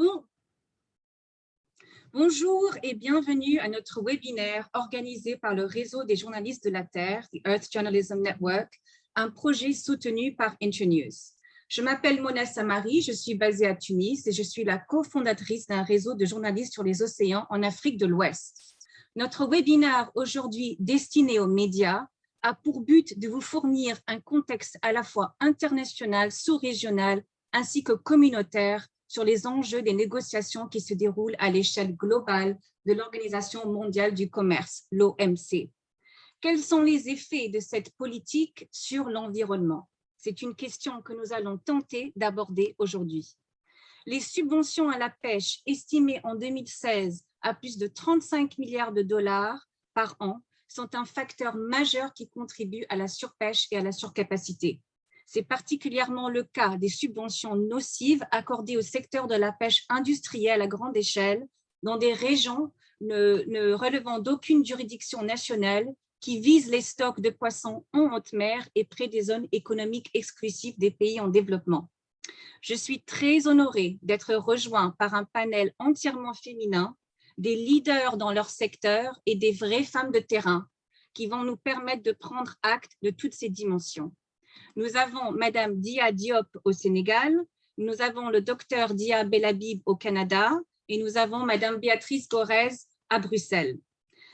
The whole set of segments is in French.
Bon. Bonjour et bienvenue à notre webinaire organisé par le réseau des journalistes de la Terre, the Earth Journalism Network, un projet soutenu par Internews. Je m'appelle Mona Samari, je suis basée à Tunis et je suis la cofondatrice d'un réseau de journalistes sur les océans en Afrique de l'Ouest. Notre webinaire aujourd'hui destiné aux médias a pour but de vous fournir un contexte à la fois international, sous-régional ainsi que communautaire sur les enjeux des négociations qui se déroulent à l'échelle globale de l'Organisation mondiale du commerce, l'OMC. Quels sont les effets de cette politique sur l'environnement? C'est une question que nous allons tenter d'aborder aujourd'hui. Les subventions à la pêche estimées en 2016 à plus de 35 milliards de dollars par an sont un facteur majeur qui contribue à la surpêche et à la surcapacité. C'est particulièrement le cas des subventions nocives accordées au secteur de la pêche industrielle à grande échelle dans des régions ne, relevant d'aucune juridiction nationale qui visent les stocks de poissons en haute mer et près des zones économiques exclusives des pays en développement. Je suis très honorée d'être rejoint par un panel entièrement féminin, des leaders dans leur secteur et des vraies femmes de terrain qui vont nous permettre de prendre acte de toutes ces dimensions. Nous avons Madame Dia Diop au Sénégal, nous avons le docteur Dia Belabib au Canada et nous avons Madame Béatrice Gorez à Bruxelles.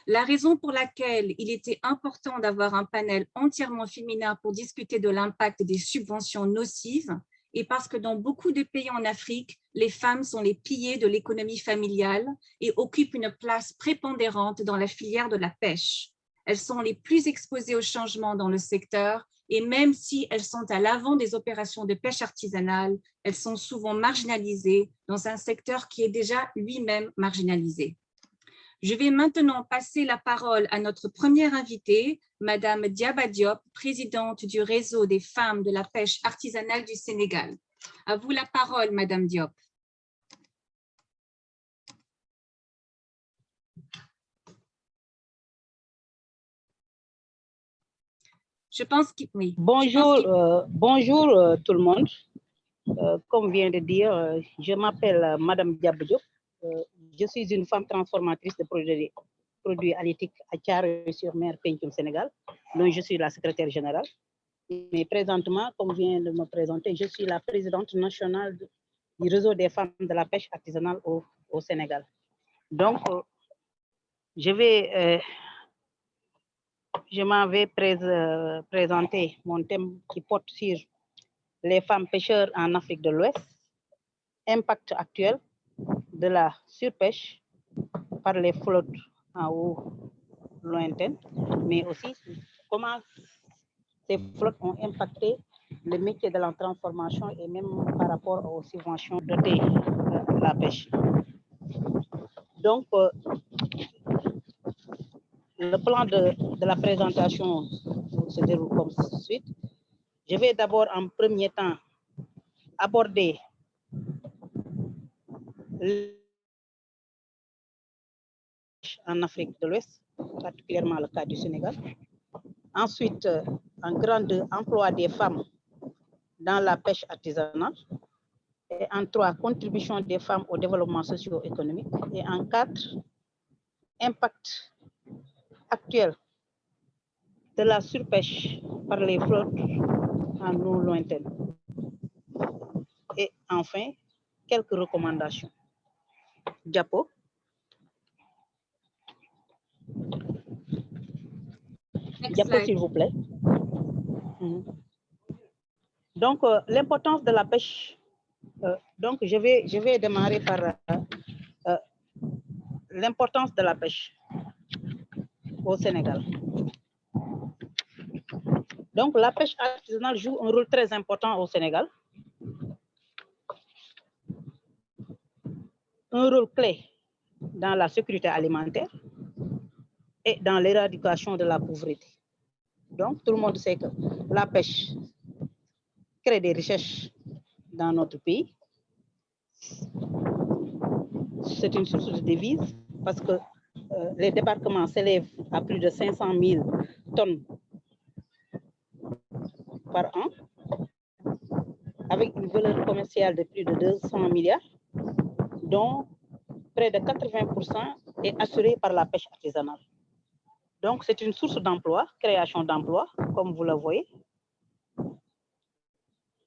La raison pour laquelle il était important d'avoir un panel entièrement féminin pour discuter de l'impact des subventions nocives est parce que dans beaucoup de pays en Afrique, les femmes sont les piliers de l'économie familiale et occupent une place prépondérante dans la filière de la pêche. Elles sont les plus exposées au changement dans le secteur et même si elles sont à l'avant des opérations de pêche artisanale, elles sont souvent marginalisées dans un secteur qui est déjà lui-même marginalisé. Je vais maintenant passer la parole à notre première invitée, Madame Diaba Diop, présidente du réseau des femmes de la pêche artisanale du Sénégal. À vous la parole, Madame Diop. Je pense que oui. Bonjour, euh, bonjour euh, tout le monde. Euh, comme vient de dire, je m'appelle Madame Diabdiop. je suis une femme transformatrice de produits, produits halieutiques à sur-mer, au Sénégal, dont je suis la secrétaire générale. Mais présentement, comme vient de me présenter, je suis la présidente nationale du réseau des femmes de la pêche artisanale au, au Sénégal. Donc, je vais je m'avais euh, présenté mon thème qui porte sur les femmes pêcheurs en Afrique de l'Ouest, impact actuel de la surpêche par les flottes en haut lointaines, mais aussi comment ces flottes ont impacté le métier de la transformation et même par rapport aux subventions de euh, la pêche. Donc, euh, le plan de, la présentation se déroule comme suite. Je vais d'abord en premier temps aborder en Afrique de l'Ouest, particulièrement le cas du Sénégal. Ensuite, un grand emploi des femmes dans la pêche artisanale. Et en trois, contribution des femmes au développement socio-économique. Et en quatre, impact actuelle de la surpêche par les flottes en eau lointaine. Et enfin, quelques recommandations. Diapo. Diapo, s'il vous plaît. Mhm. Donc, euh, l'importance de la pêche. Euh, donc, je vais, je vais démarrer par euh, l'importance de la pêche au Sénégal. Donc, la pêche artisanale joue un rôle très important au Sénégal. Un rôle clé dans la sécurité alimentaire et dans l'éradication de la pauvreté. Donc, tout le monde sait que la pêche crée des richesses dans notre pays. C'est une source de devises parce que euh, les débarquements s'élèvent à plus de 500 000 tonnes par an, avec une valeur commerciale de plus de 200 milliards. dont près de 80% est assuré par la pêche artisanale. Donc, c'est une source d'emploi, création d'emplois, comme vous le voyez,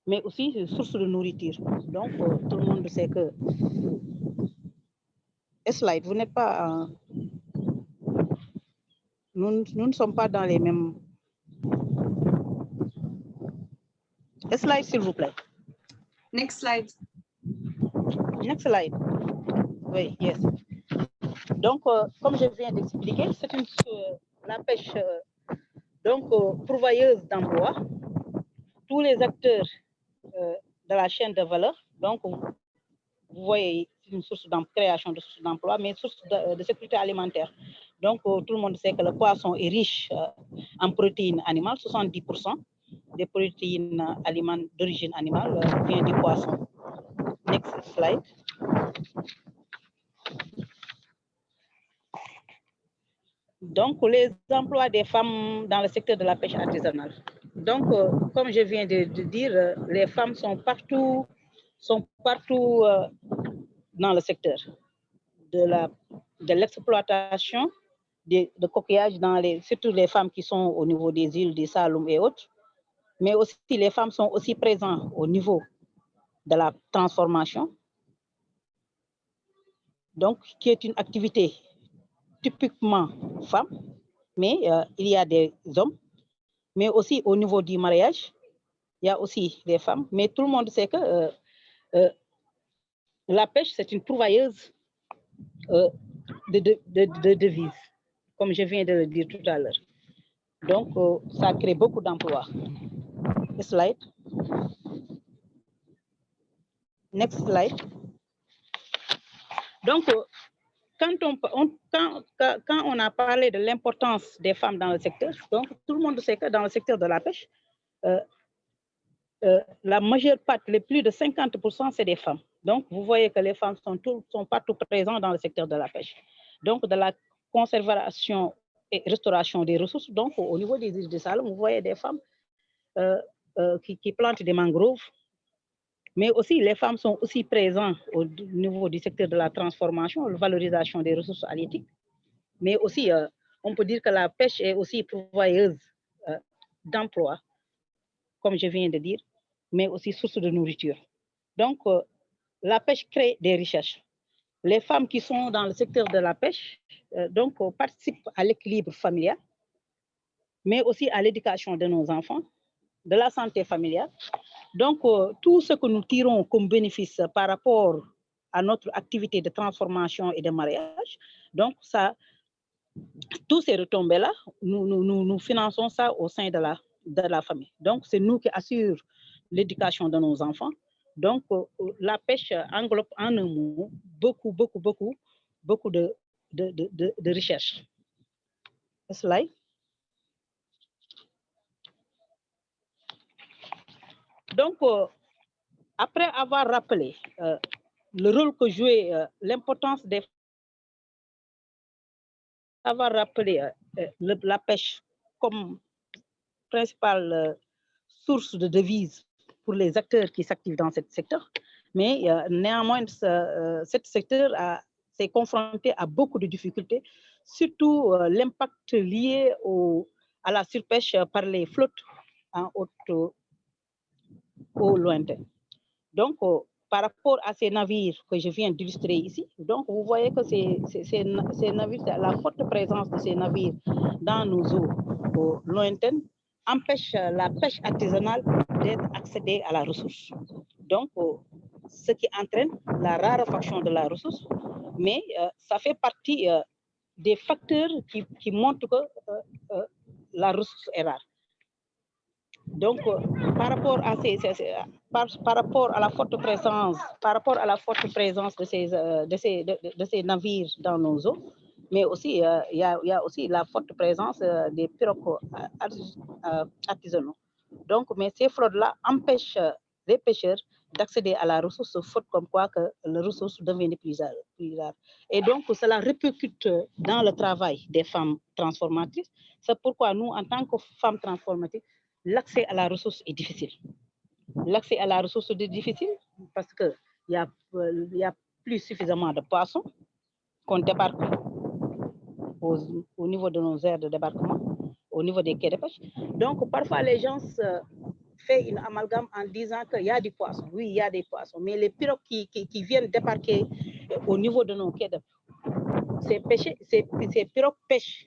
mais aussi une source de nourriture. Donc, euh, tout le monde sait que... Slide, vous n'êtes pas... Nous, nous ne sommes pas dans les mêmes... Slide, s'il vous plaît. Next slide. Next slide. Oui, yes. Donc, euh, comme je viens d'expliquer, c'est une euh, la pêche euh, donc pourvoyeuse d'emploi. Tous les acteurs de la chaîne de valeur, donc vous voyez une source de création de sources d'emploi, mais une source de, sécurité alimentaire. Donc, tout le monde sait que le poisson est riche en protéines animales, 70% des protéines d'origine animale viennent du poisson. Next slide. Donc, les emplois des femmes dans le secteur de la pêche artisanale. Donc, euh, comme je viens de, dire, euh, les femmes sont partout, sont partout euh, dans le secteur de l'exploitation de, de coquillages, dans les, surtout les femmes qui sont au niveau des îles, des Saloum et autres. Mais aussi, les femmes sont aussi présentes au niveau de la transformation, donc qui est une activité typiquement femme, mais euh, il y a des hommes, mais aussi au niveau du mariage, il y a aussi des femmes, mais tout le monde sait que euh, euh, la pêche, c'est une pourvoyeuse de, de, devises, comme je viens de le dire tout à l'heure. Donc, ça crée beaucoup d'emplois. Slide. Next slide. Donc, quand on, quand, on a parlé de l'importance des femmes dans le secteur, donc tout le monde sait que dans le secteur de la pêche, euh, euh, la majeure partie, les plus de 50%, c'est des femmes. Donc, vous voyez que les femmes sont, sont partout présentes dans le secteur de la pêche. Donc, de la conservation et restauration des ressources, donc au niveau des îles de Salom, vous voyez des femmes euh, qui, qui plantent des mangroves, mais aussi les femmes sont aussi présentes au niveau du secteur de la transformation, la valorisation des ressources halieutiques. Mais aussi, euh, on peut dire que la pêche est aussi pourvoyeuse euh, d'emplois, comme je viens de dire, mais aussi source de nourriture. Donc, euh, la pêche crée des richesses. Les femmes qui sont dans le secteur de la pêche donc, participent à l'équilibre familial, mais aussi à l'éducation de nos enfants, de la santé familiale. Donc, euh, tout ce que nous tirons comme bénéfice par rapport à notre activité de transformation et de mariage, donc ça, tous ces retombées-là, nous, nous, nous, finançons ça au sein de la, de la famille. Donc, c'est nous qui assurons l'éducation de nos enfants. Donc, euh, la pêche englobe en un mot beaucoup, beaucoup, beaucoup, beaucoup de, de, de, de recherche. Slide. Donc, euh, après avoir rappelé euh, le rôle que jouait euh, l'importance des avoir rappelé la pêche comme principale source de devises pour les acteurs qui s'activent dans ce secteur, mais néanmoins, ce, secteur s'est confronté à beaucoup de difficultés, surtout l'impact lié à la surpêche par les flottes en haute au lointain. Donc, euh, par rapport à ces navires que je viens d'illustrer ici, donc vous voyez que ces, ces, navires, la forte présence de ces navires dans nos eaux lointaines empêche la pêche artisanale d'être accédée à la ressource. Donc, euh, ce qui entraîne la raréfaction de la ressource, mais euh, ça fait partie des facteurs qui, montrent que la ressource est rare. Donc, euh, par rapport à la forte présence, par rapport à la forte présence euh, de, ces navires dans nos eaux, mais aussi euh, il y, a, aussi la forte présence des pirogues artisanaux. Donc, mais ces fraudes-là empêchent les pêcheurs d'accéder à la ressource, faute comme quoi que la ressource devient plus rare. Et donc, cela répercute dans le travail des femmes transformatrices. C'est pourquoi nous, en tant que femmes transformatrices, l'accès à la ressource est difficile. L'accès à la ressource est difficile parce qu'il y, a, y a plus suffisamment de poissons qu'on débarque au, niveau de nos aires de débarquement, au niveau des quais de pêche. Donc, parfois, les gens font une amalgame en disant qu'il y a du poisson. Oui, il y a des poissons, mais les pirogues qui, qui, viennent débarquer au niveau de nos quais de ces, ces, ces pirogues pêchent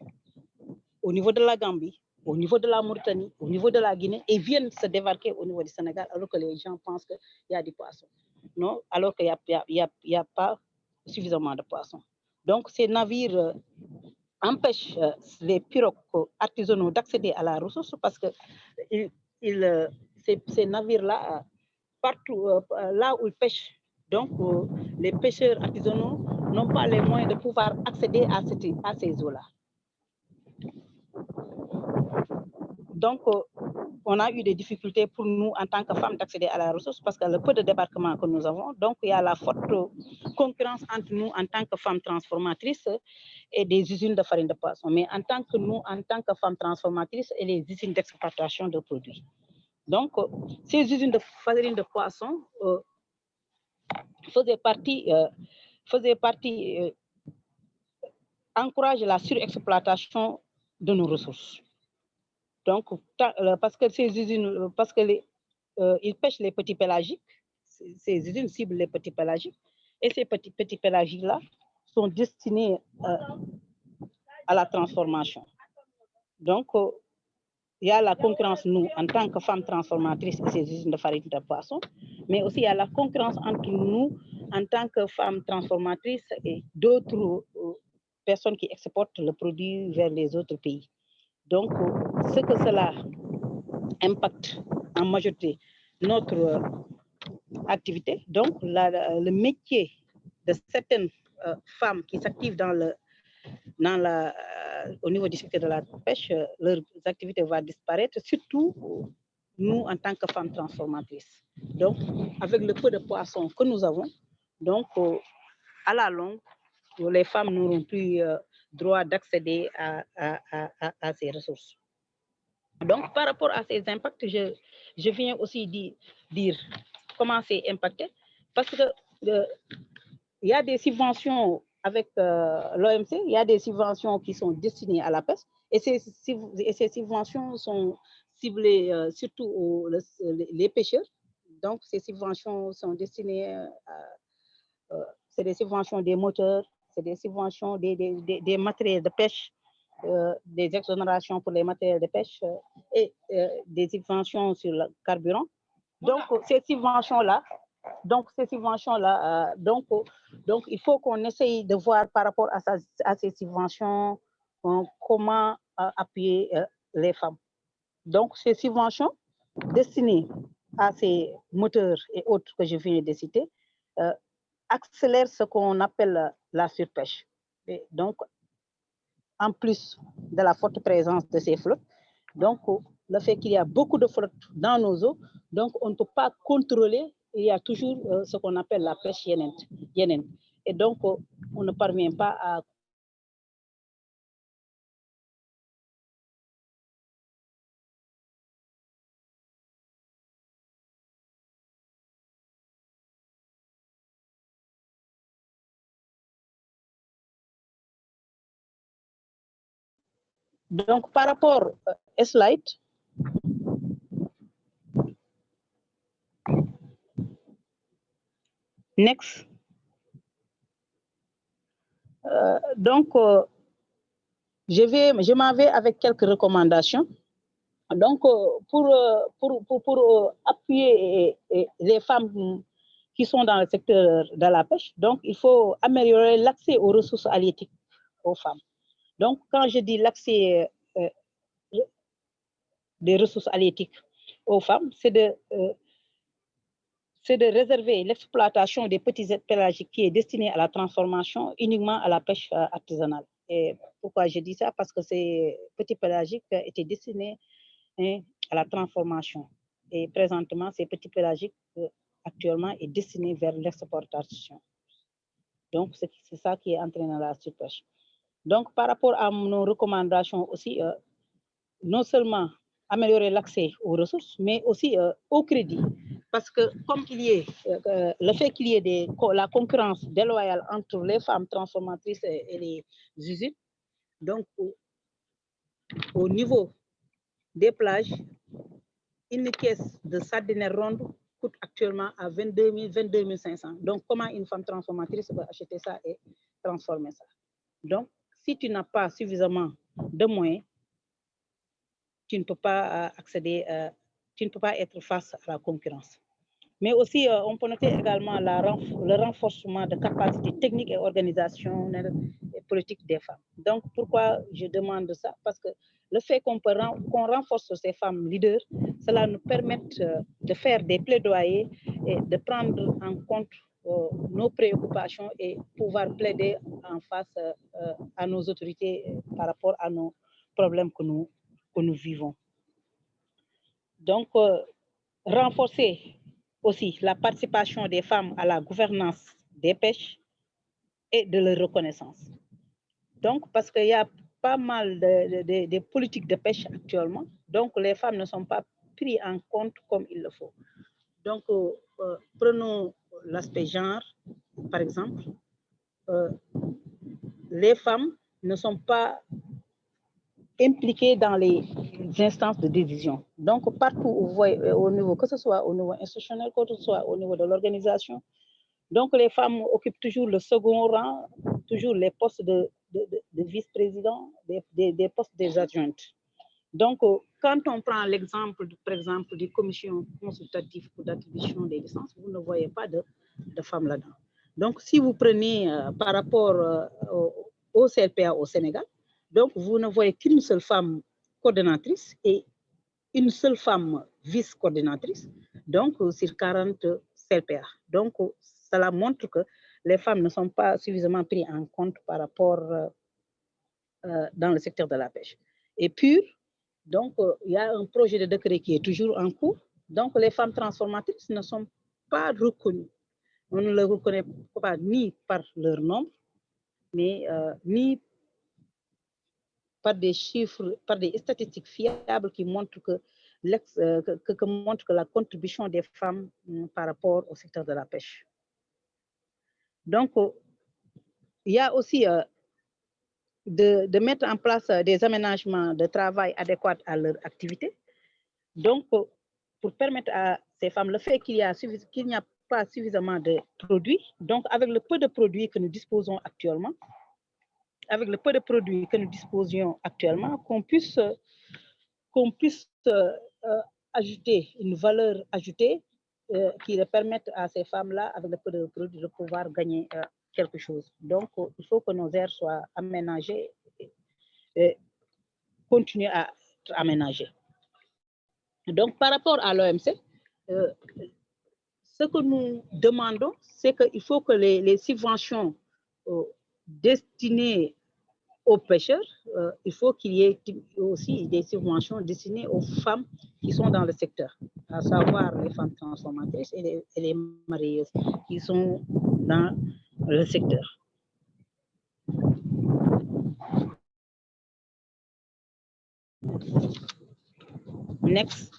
au niveau de la Gambie, au niveau de la Mauritanie, au niveau de la Guinée, et viennent se débarquer au niveau du Sénégal, alors que les gens pensent qu'il y a du poisson. Non, alors qu'il n'y a, a, a, pas suffisamment de poissons. Donc, ces navires euh, euh, les pirogues artisanaux d'accéder à la ressource parce que euh, ces, navires-là, partout là où ils pêchent, donc les pêcheurs artisanaux n'ont pas les moyens de pouvoir accéder à, à ces eaux-là. Donc, on a eu des difficultés pour nous en tant que femmes d'accéder à la ressource parce que le peu de débarquement que nous avons, donc il y a la forte concurrence entre nous en tant que femmes transformatrices et des usines de farine de poisson, mais en tant que nous, en tant que femmes transformatrices et les usines d'exportation de produits. Donc, ces usines de farine de poisson euh, faisaient partie, euh, faisaient partie euh, encouragent la surexploitation de nos ressources. Donc, euh, parce que ces usines, euh, parce que euh, ils pêchent les petits pélagiques, ces usines ciblent les petits pélagiques, et ces petits, petits pélagiques-là sont destinés à la transformation. Donc, il y a la concurrence, nous, en tant que femmes transformatrices, et ces usines de farine de poisson, mais aussi il y a la concurrence entre nous, en tant que femmes transformatrices et d'autres personnes qui exportent le produit vers les autres pays. Donc, ce que cela impacte en majorité notre euh, activité, donc le métier de certaines euh, femmes qui s'activent dans le, dans euh, au niveau du secteur de la pêche, leur activité va disparaître, surtout nous en tant que femmes transformatrices. Donc, avec le peu de poissons que nous avons, donc à la longue, les femmes n'auront plus droit d'accéder à, ces ressources. Donc, par rapport à ces impacts, je, viens aussi dire, dire comment c'est impacté, parce que euh, il y a des subventions avec euh, l'OMC, il y a des subventions qui sont destinées à la pêche, et ces, subventions sont ciblées euh, surtout aux les pêcheurs. Donc, ces subventions sont destinées à, c'est des subventions des moteurs, c'est des subventions des, des, matériels de pêche, euh, des exonérations pour les matériels de pêche euh, et euh, des subventions sur le carburant. Donc, ces subventions-là, donc ces subventions-là, donc, donc il faut qu'on essaye de voir par rapport à, à ces subventions comment appuyer les femmes. Donc, ces subventions destinées à ces moteurs et autres que je viens de citer, accélère ce qu'on appelle la surpêche. Et donc, en plus de la forte présence de ces flottes, donc le fait qu'il y a beaucoup de flottes dans nos eaux, donc on ne peut pas contrôler, il y a toujours euh, ce qu'on appelle la pêche yénène. Et donc, on ne parvient pas à Donc, par rapport à euh, slide, next. Euh, donc, euh, je vais, je m'en vais avec quelques recommandations. Donc, pour, pour, appuyer les femmes qui sont dans le secteur de la pêche, donc il faut améliorer l'accès aux ressources halieutiques aux femmes. Donc, quand je dis l'accès euh, des ressources halieutiques aux femmes, c'est de, euh, de réserver l'exploitation des petits pélagiques qui est destinée à la transformation uniquement à la pêche euh, artisanale. Et pourquoi je dis ça? Parce que ces petits pélagiques étaient destinés hein, à la transformation. Et présentement, ces petits pélagiques actuellement est destiné vers l'exportation. Donc, c'est ça qui est entraînant la surpêche. Donc, par rapport à nos recommandations aussi, euh, non seulement améliorer l'accès aux ressources, mais aussi euh, au crédit. parce que comme il y ait, euh, le fait qu'il y ait la concurrence déloyale entre les femmes transformatrices et, les usines, donc au, niveau des plages, une caisse de sardines ronde coûte actuellement à 22 000, 22 500. Donc, comment une femme transformatrice peut acheter ça et transformer ça? Donc, si tu n'as pas suffisamment de moyens, tu ne peux pas euh, accéder, euh, tu ne peux pas être face à la concurrence. Mais aussi, euh, on peut noter également le renforcement de capacités techniques et organisationnelles et politiques des femmes. Donc, pourquoi je demande ça? Parce que le fait qu'on renforce ces femmes leaders, cela nous permet de faire des plaidoyers et de prendre en compte nos préoccupations et pouvoir plaider en face à nos autorités par rapport à nos problèmes que nous, que nous vivons. Donc, renforcer aussi la participation des femmes à la gouvernance des pêches et de leur reconnaissance. Donc, parce qu'il y a pas mal de, politiques de pêche actuellement, donc les femmes ne sont pas prises en compte comme il le faut. Donc, euh, euh, prenons l'aspect genre, par exemple. Euh, les femmes ne sont pas impliquées dans les instances de décision. Donc, partout au niveau, que ce soit au niveau institutionnel, que ce soit au niveau de l'organisation, donc les femmes occupent toujours le second rang, toujours les postes de, vice-président, des, postes des adjointes. Donc, quand on prend l'exemple, par exemple, des commissions consultatives pour l'attribution des licences, vous ne voyez pas de, femmes là-dedans. Donc, si vous prenez euh, par rapport euh, au CLPA au Sénégal, donc, vous ne voyez qu'une seule femme coordonnatrice et une seule femme vice-coordinatrice, donc sur 40 CLPA. Donc, cela montre que les femmes ne sont pas suffisamment prises en compte par rapport euh, euh, dans le secteur de la pêche. Et puis, donc, euh, il y a un projet de décret qui est toujours en cours. Donc, les femmes transformatrices ne sont pas reconnues. On ne les reconnaît pas ni par leur nombre, mais ni par des chiffres, par des statistiques fiables qui montrent que, euh, la contribution des femmes hum, par rapport au secteur de la pêche. Donc, euh, il y a aussi euh, de, mettre en place des aménagements de travail adéquats à leur activité. Donc, pour permettre à ces femmes, le fait qu'il n'y a pas suffisamment de produits, donc avec le peu de produits que nous disposons actuellement, avec le peu de produits que nous disposions actuellement, qu'on puisse, qu'on puisse euh, ajouter une valeur ajoutée euh, qui permette à ces femmes-là, avec le peu de produits, de pouvoir gagner euh, quelque chose. Donc, il faut que nos aires soient aménagées et, continuer à être aménagées. Donc, par rapport à l'OMC, ce que nous demandons, c'est qu'il faut que les, subventions destinées aux pêcheurs, euh, il faut qu'il y ait aussi des subventions destinées aux femmes qui sont dans le secteur, à savoir les femmes transformatrices et les, et les mariées qui sont dans le secteur. Next.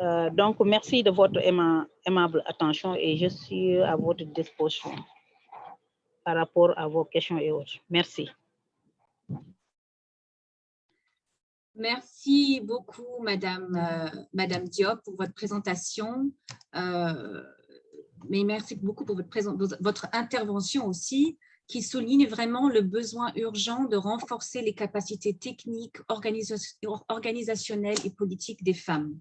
Euh, donc, merci de votre aimable attention et je suis à votre disposition par rapport à vos questions et autres. Merci. Merci beaucoup, Madame, euh, Madame Diop, pour votre présentation. Euh, mais merci beaucoup pour votre, intervention aussi, qui souligne vraiment le besoin urgent de renforcer les capacités techniques, organisationnelles et politiques des femmes.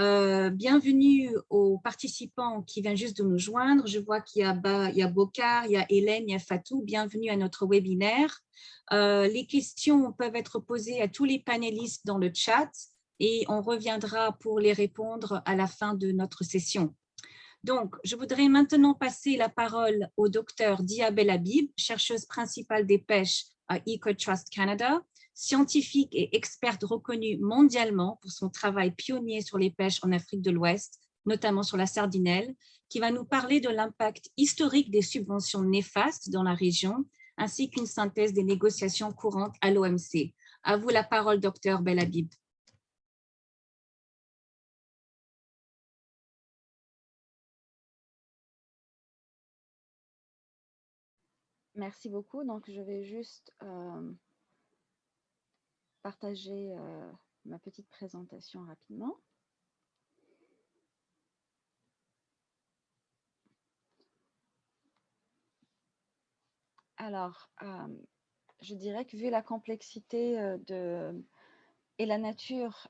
Euh, bienvenue aux participants qui viennent juste de nous joindre. Je vois qu'il y a, il y a Bokar, il y a Hélène, il y a Fatou. Bienvenue à notre webinaire. Euh, les questions peuvent être posées à tous les panélistes dans le chat et on reviendra pour les répondre à la fin de notre session. Donc, je voudrais maintenant passer la parole au docteur Diabel Habib, chercheuse principale des pêches à EcoTrust Canada, scientifique et experte reconnue mondialement pour son travail pionnier sur les pêches en Afrique de l'Ouest, notamment sur la sardinelle, qui va nous parler de l'impact historique des subventions néfastes dans la région, ainsi qu'une synthèse des négociations courantes à l'OMC. À vous la parole, docteur Belhabib. Merci beaucoup. Donc, je vais juste euh, partager euh, ma petite présentation rapidement. Alors, euh, je dirais que vu la complexité de, et la nature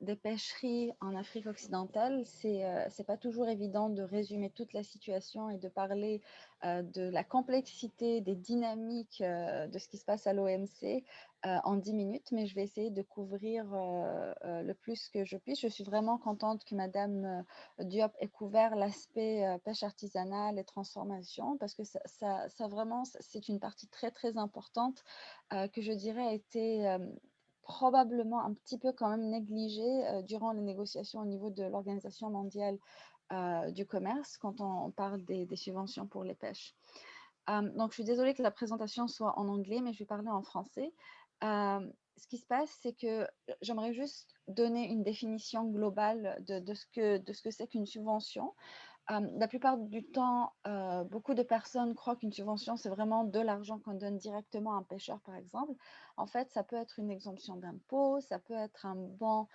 des pêcheries en Afrique occidentale, c'est n'est pas toujours évident de résumer toute la situation et de parler de la complexité des dynamiques de ce qui se passe à l'OMC en 10 minutes, mais je vais essayer de couvrir le plus que je puisse. Je suis vraiment contente que Madame Diop ait couvert l'aspect pêche artisanale et transformation parce que ça, ça, vraiment, c'est une partie très très importante que je dirais a été probablement un petit peu quand même négligé euh, durant les négociations au niveau de l'Organisation mondiale euh, du commerce quand on, parle des, subventions pour les pêches. Euh, donc, je suis désolée que la présentation soit en anglais, mais je vais parler en français. ce qui se passe, c'est que j'aimerais juste donner une définition globale de ce que c'est qu'une subvention la plupart du temps, beaucoup de personnes croient qu'une subvention, c'est vraiment de l'argent qu'on donne directement à un pêcheur, par exemple. En fait, ça peut être une exemption d'impôt, ça peut être un bon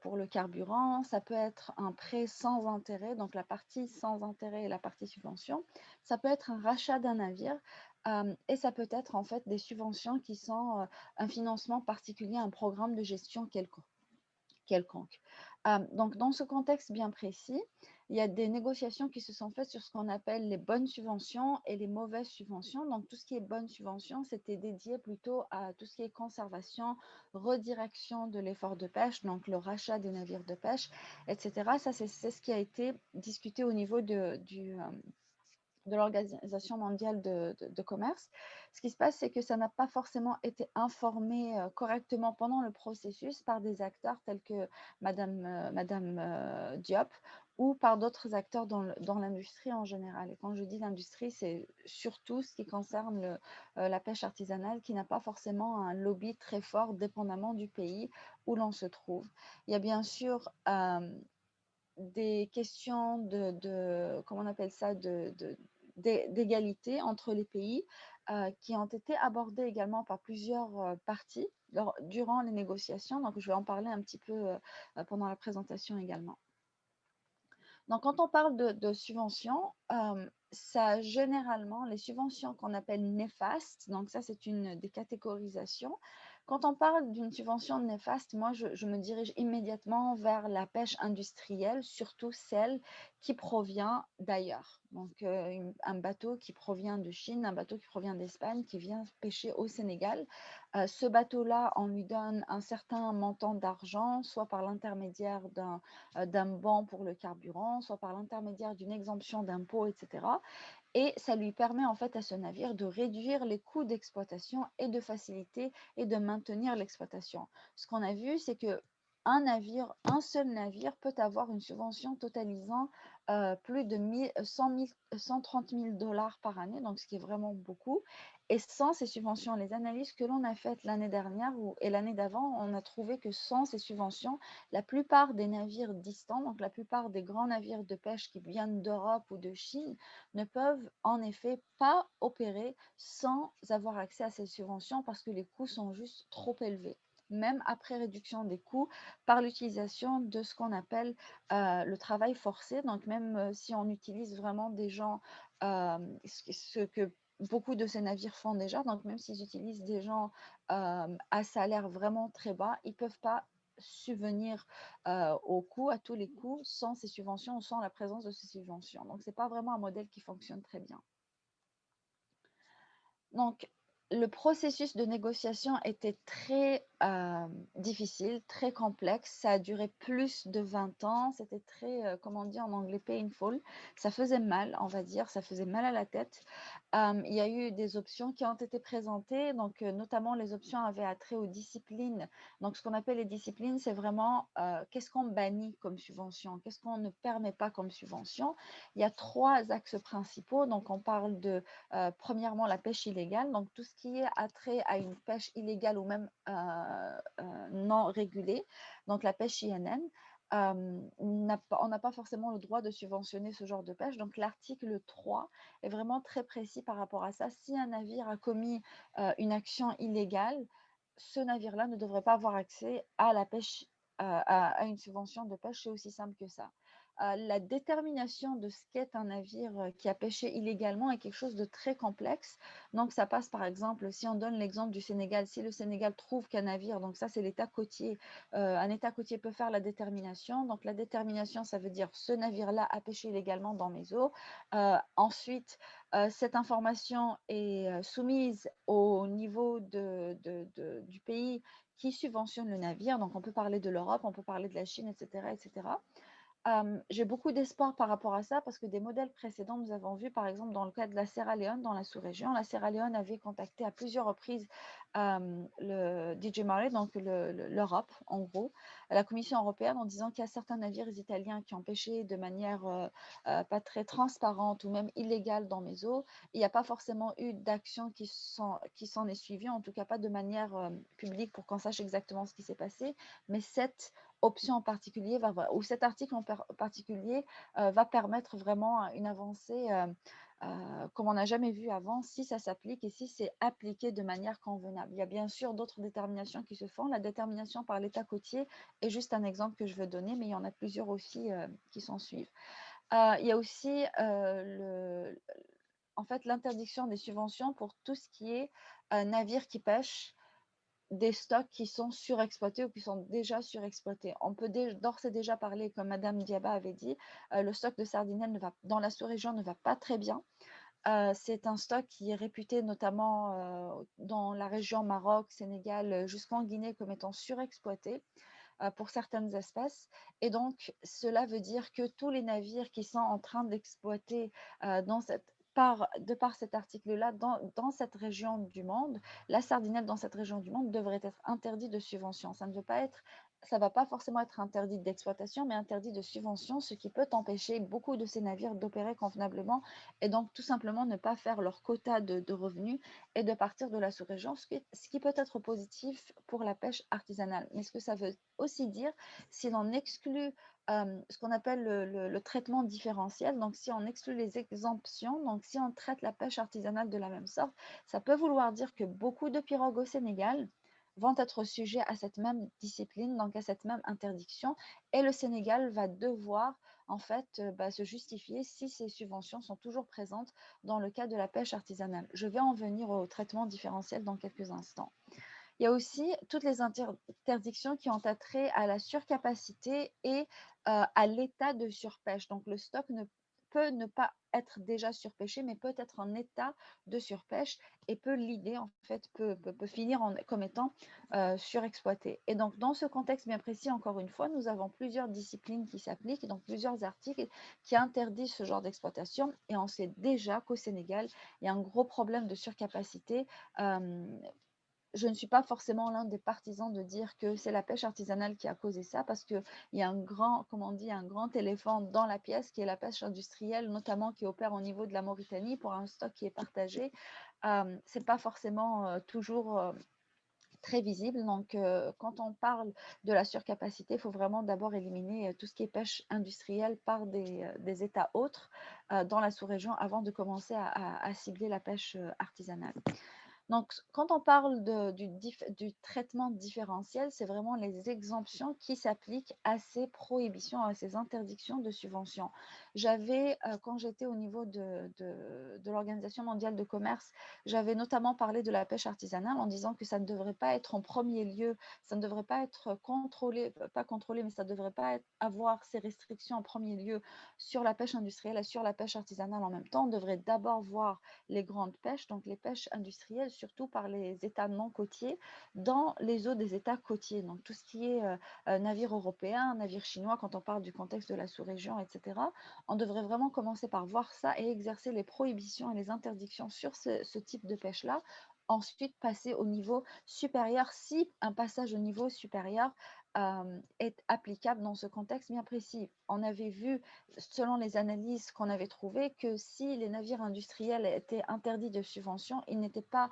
pour le carburant, ça peut être un prêt sans intérêt, donc la partie sans intérêt et la partie subvention. Ça peut être un rachat d'un navire. et ça peut être en fait des subventions qui sont un financement particulier, un programme de gestion quelconque. Donc, dans ce contexte bien précis, il y a des négociations qui se sont faites sur ce qu'on appelle les bonnes subventions et les mauvaises subventions. Donc, tout ce qui est bonnes subventions, c'était dédié plutôt à tout ce qui est conservation, redirection de l'effort de pêche, donc le rachat des navires de pêche, etc. Ça, c'est ce qui a été discuté au niveau de, du, de l'Organisation mondiale de, commerce. Ce qui se passe, c'est que ça n'a pas forcément été informé euh, correctement pendant le processus par des acteurs tels que Madame, euh, Madame euh, Diop ou par d'autres acteurs dans l'industrie en général. Et quand je dis l'industrie, c'est surtout ce qui concerne la pêche artisanale qui n'a pas forcément un lobby très fort dépendamment du pays où l'on se trouve. Il y a bien sûr des questions de, de, comment on appelle ça, de, d'égalité entre les pays euh, qui ont été abordées également par plusieurs euh, parties durant les négociations. Donc, je vais en parler un petit peu euh, pendant la présentation également. Donc, quand on parle de, subventions, ça généralement, les subventions qu'on appelle néfastes, donc ça c'est une des catégorisations, quand on parle d'une subvention néfaste, moi, je, me dirige immédiatement vers la pêche industrielle, surtout celle qui provient d'ailleurs. Donc, euh, un bateau qui provient de Chine, un bateau qui provient d'Espagne, qui vient pêcher au Sénégal. Euh, ce bateau-là, on lui donne un certain montant d'argent, soit par l'intermédiaire d'un euh, bon pour le carburant, soit par l'intermédiaire d'une exemption d'impôt, etc et ça lui permet en fait à ce navire de réduire les coûts d'exploitation et de faciliter et de maintenir l'exploitation. Ce qu'on a vu, c'est que un navire, un seul navire peut avoir une subvention totalisant plus de 130 000 dollars par année, donc ce qui est vraiment beaucoup. Et sans ces subventions, les analyses que l'on a faites l'année dernière ou, et l'année d'avant, on a trouvé que sans ces subventions, la plupart des navires distants, donc la plupart des grands navires de pêche qui viennent d'Europe ou de Chine, ne peuvent en effet pas opérer sans avoir accès à ces subventions parce que les coûts sont juste trop élevés même après réduction des coûts, par l'utilisation de ce qu'on appelle euh, le travail forcé. Donc, même euh, si on utilise vraiment des gens, euh, ce que beaucoup de ces navires font déjà, donc même s'ils utilisent des gens à salaire vraiment très bas, ils ne peuvent pas subvenir aux coûts, à tous les coûts, sans ces subventions ou sans la présence de ces subventions. Donc, ce n'est pas vraiment un modèle qui fonctionne très bien. Donc, le processus de négociation était très difficile, très complexe. Ça a duré plus de 20 ans. C'était très, euh, comment on dit en anglais, painful. Ça faisait mal, on va dire. Ça faisait mal à la tête. Il y a eu des options qui ont été présentées. Donc, notamment, les options avaient attrait aux disciplines. Donc, ce qu'on appelle les disciplines, c'est vraiment qu'est-ce qu'on bannit comme subvention, qu'est-ce qu'on ne permet pas comme subvention? Il y a trois axes principaux. Donc, on parle de, premièrement, la pêche illégale. Donc, tout ce qui est attrait à une pêche illégale ou même non régulée, donc la pêche INN. on n'a pas forcément le droit de subventionner ce genre de pêche. Donc l'article 3 est vraiment très précis par rapport à ça. Si un navire a commis une action illégale, ce navire-là ne devrait pas avoir accès à la pêche, à, une subvention de pêche. C'est aussi simple que ça la détermination de ce qu'est un navire euh, qui a pêché illégalement est quelque chose de très complexe. Donc, ça passe par exemple, si on donne l'exemple du Sénégal, si le Sénégal trouve qu'un navire, donc ça c'est l'état côtier, euh, un état côtier peut faire la détermination. Donc, la détermination, ça veut dire ce navire-là a pêché illégalement dans mes eaux. Euh, ensuite, cette information est soumise au niveau du pays qui subventionne le navire. Donc, on peut parler de l'Europe, on peut parler de la Chine, etc. etc j'ai beaucoup d'espoir par rapport à ça parce que des modèles précédents, nous avons vu par exemple dans le cas de la Sierra Leone, dans la sous-région, la Sierra Leone avait contacté à plusieurs reprises le DJ Mare, donc l'Europe en gros, la Commission européenne en disant qu'il y a certains navires italiens qui ont pêché de manière pas très transparente ou même illégale dans mes eaux. Il n'y a pas forcément eu d'action qui s'en est suivie, en tout cas pas de manière publique pour qu'on sache exactement ce qui s'est passé, mais cette option en particulier va, ou cet article en particulier euh, va permettre vraiment une avancée euh, euh, comme on n'a jamais vu avant si ça s'applique et si c'est appliqué de manière convenable. Il y a bien sûr d'autres déterminations qui se font. La détermination par l'État côtier est juste un exemple que je veux donner, mais il y en a plusieurs aussi qui s'en suivent. il y a aussi en fait l'interdiction des subventions pour tout ce qui est navire qui pêche des stocks qui sont surexploités ou qui sont déjà surexploités. On peut d'ores et déjà parler, comme Madame Diaba avait dit, euh, le stock de sardinelles ne va, dans la sous-région ne va pas très bien. Euh, c'est un stock qui est réputé notamment euh, dans la région Maroc, Sénégal, jusqu'en Guinée comme étant surexploité pour certaines espèces. Et donc, cela veut dire que tous les navires qui sont en train d'exploiter dans cette de par cet article-là, dans, cette région du monde, la sardinelle dans cette région du monde devrait être interdite de subvention. Ça ne veut pas être ça va pas forcément être interdit d'exploitation, mais interdit de subvention, ce qui peut empêcher beaucoup de ces navires d'opérer convenablement et donc tout simplement ne pas faire leur quota de, revenus et de partir de la sous-région, ce, qui peut être positif pour la pêche artisanale. Mais ce que ça veut aussi dire, si l'on exclut euh, ce qu'on appelle le, traitement différentiel, donc si on exclut les exemptions, donc si on traite la pêche artisanale de la même sorte, ça peut vouloir dire que beaucoup de pirogues au Sénégal vont être sujets à cette même discipline, donc à cette même interdiction. Et le Sénégal va devoir en fait euh, bah, se justifier si ces subventions sont toujours présentes dans le cas de la pêche artisanale. Je vais en venir au traitement différentiel dans quelques instants. Il y a aussi toutes les interdictions qui ont attrait à la surcapacité et euh, à l'état de surpêche. Donc le stock ne peut ne pas être déjà surpêché, mais peut être en état de surpêche et peut l'idée en fait peut, finir en, comme étant surexploité. Et donc dans ce contexte bien précis, encore une fois, nous avons plusieurs disciplines qui s'appliquent, donc plusieurs articles qui interdisent ce genre d'exploitation. Et on sait déjà qu'au Sénégal, il y a un gros problème de surcapacité. Je ne suis pas forcément l'un des partisans de dire que c'est la pêche artisanale qui a causé ça, parce qu'il y a un grand, comment on dit, un grand éléphant dans la pièce qui est la pêche industrielle, notamment qui opère au niveau de la Mauritanie pour un stock qui est partagé. Euh, ce n'est pas forcément euh, toujours euh, très visible. Donc, quand on parle de la surcapacité, il faut vraiment d'abord éliminer tout ce qui est pêche industrielle par des, États autres dans la sous-région avant de commencer à cibler la pêche artisanale. Donc, quand on parle du, traitement différentiel, c'est vraiment les exemptions qui s'appliquent à ces prohibitions, à ces interdictions de subventions. J'avais, euh, quand j'étais au niveau de, l'Organisation mondiale de commerce, j'avais notamment parlé de la pêche artisanale en disant que ça ne devrait pas être en premier lieu, ça ne devrait pas être contrôlé, pas contrôlé, mais ça ne devrait pas avoir ces restrictions en premier lieu sur la pêche industrielle et sur la pêche artisanale en même temps. On devrait d'abord voir les grandes pêches, donc les pêches industrielles surtout par les États non côtiers, dans les eaux des États côtiers. Donc tout ce qui est euh, euh, navire européen, navire chinois, quand on parle du contexte de la sous-région, etc., on devrait vraiment commencer par voir ça et exercer les prohibitions et les interdictions sur ce, type de pêche-là ensuite passer au niveau supérieur si un passage au niveau supérieur euh, est applicable dans ce contexte bien précis. On avait vu, selon les analyses qu'on avait trouvées, que si les navires industriels étaient interdits de subvention, ils n'allaient pas,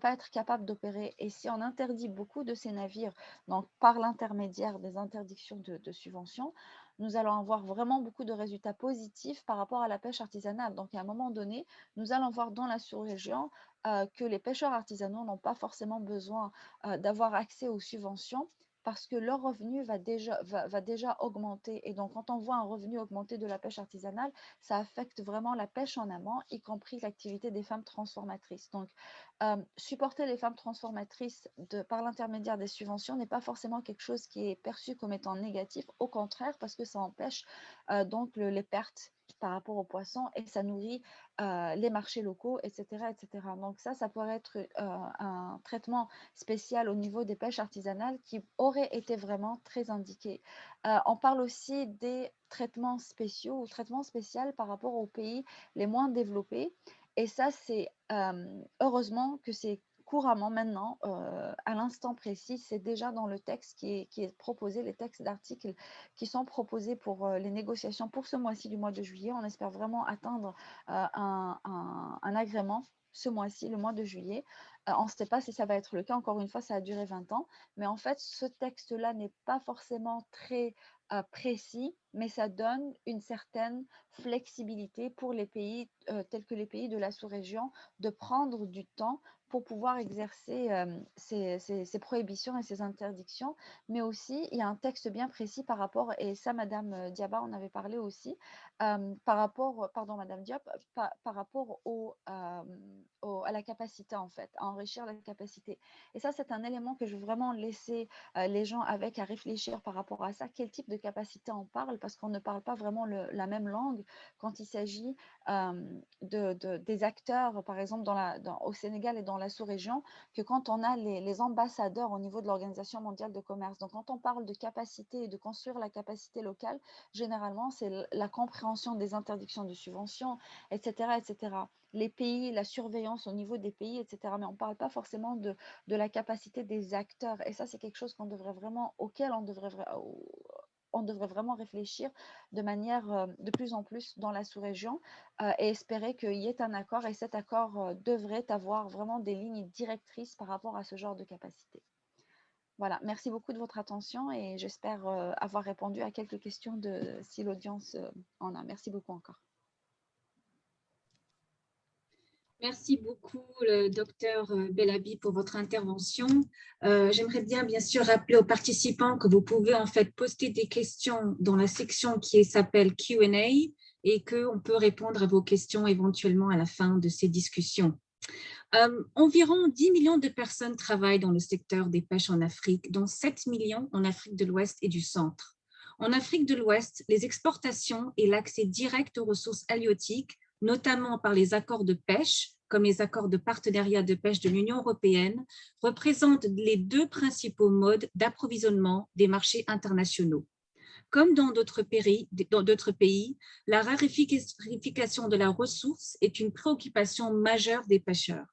pas être capables d'opérer. Et si on interdit beaucoup de ces navires, donc par l'intermédiaire des interdictions de subvention, nous allons avoir vraiment beaucoup de résultats positifs par rapport à la pêche artisanale. Donc, à un moment donné, nous allons voir dans la sous-région euh, que les pêcheurs artisanaux n'ont pas forcément besoin euh, d'avoir accès aux subventions parce que leur revenu va déjà, va, déjà augmenter. Et donc, quand on voit un revenu augmenter de la pêche artisanale, ça affecte vraiment la pêche en amont, y compris l'activité des femmes transformatrices. Donc, supporter les femmes transformatrices par l'intermédiaire des subventions n'est pas forcément quelque chose qui est perçu comme étant négatif, au contraire, parce que ça empêche donc les pertes par rapport aux poissons et ça nourrit les marchés locaux, etc., etc. Donc ça, ça pourrait être un traitement spécial au niveau des pêches artisanales qui aurait été vraiment très indiqué. on parle aussi des traitements spéciaux ou traitements spéciaux par rapport aux pays les moins développés. Et ça, c'est heureusement que c'est couramment maintenant, à l'instant précis, c'est déjà dans le texte qui est, proposé, les textes d'articles qui sont proposés pour les négociations pour ce mois-ci du mois de juillet. On espère vraiment atteindre un, agrément ce mois-ci, le mois de juillet. on ne sait pas si ça va être le cas. Encore une fois, ça a duré 20 ans. Mais en fait, ce texte-là n'est pas forcément très précis, mais ça donne une certaine flexibilité pour les pays tels que les pays de la sous-région de prendre du temps pour pouvoir exercer ces, prohibitions et ces interdictions. Mais aussi, il y a un texte bien précis par rapport, et ça, Madame Diaba en avait parlé aussi, par rapport, pardon, Madame Diop, par, rapport à la capacité, en fait, à enrichir la capacité. Et ça, c'est un élément que je veux vraiment laisser les gens avec à réfléchir par rapport à ça. Quel type de capacité on parle? Parce qu'on ne parle pas vraiment la même langue quand il s'agit de, des acteurs, par exemple, au Sénégal et dans la sous-région que quand on a les, ambassadeurs au niveau de l'Organisation mondiale de commerce. Donc, quand on parle de capacité et de construire la capacité locale, généralement, c'est la compréhension des interdictions de subventions, etc., etc. Les pays, la surveillance au niveau des pays, etc. Mais on ne parle pas forcément de, la capacité des acteurs. Et ça, c'est quelque chose qu'on devrait vraiment, auquel on devrait on devrait vraiment réfléchir de manière euh, de plus en plus dans la sous-région euh, et espérer qu'il y ait un accord et cet accord euh, devrait avoir vraiment des lignes directrices par rapport à ce genre de capacité. Voilà, merci beaucoup de votre attention et j'espère avoir répondu à quelques questions de, si l'audience en a. Merci beaucoup encore. Merci beaucoup, le docteur euh, Bellabi, pour votre intervention. Euh, j'aimerais bien, bien sûr, rappeler aux participants que vous pouvez en fait poster des questions dans la section qui s'appelle Q&A et qu'on peut répondre à vos questions éventuellement à la fin de ces discussions. Euh, environ 10 millions de personnes travaillent dans le secteur des pêches en Afrique, dont 7 millions en Afrique de l'Ouest et du Centre. En Afrique de l'Ouest, les exportations et l'accès direct aux ressources halieutiques notamment par les accords de pêche, comme les accords de partenariat de pêche de l'Union européenne, représentent les deux principaux modes d'approvisionnement des marchés internationaux. Comme dans d'autres pays, pays, la rarification de la ressource est une préoccupation majeure des pêcheurs.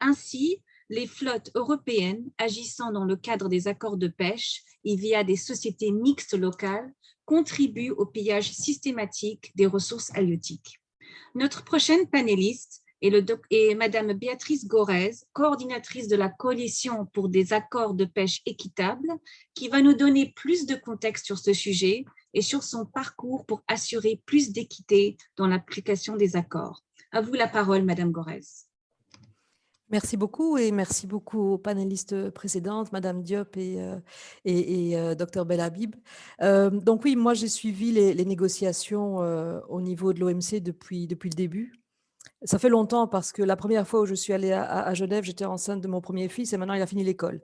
Ainsi, les flottes européennes agissant dans le cadre des accords de pêche et via des sociétés mixtes locales contribuent au pillage systématique des ressources halieutiques. Notre prochaine panéliste est, Madame Béatrice Gorez, coordinatrice de la Coalition pour des accords de pêche équitables, qui va nous donner plus de contexte sur ce sujet et sur son parcours pour assurer plus d'équité dans l'application des accords. À vous la parole, Madame Gorez. Merci beaucoup et merci beaucoup aux panélistes précédentes, Madame Diop et, euh, et, euh, Dr Belhabib. Euh, donc oui, moi j'ai suivi les, négociations au niveau de l'OMC depuis, depuis le début. Ça fait longtemps parce que la première fois où je suis allée à, Genève, j'étais enceinte de mon premier fils et maintenant il a fini l'école.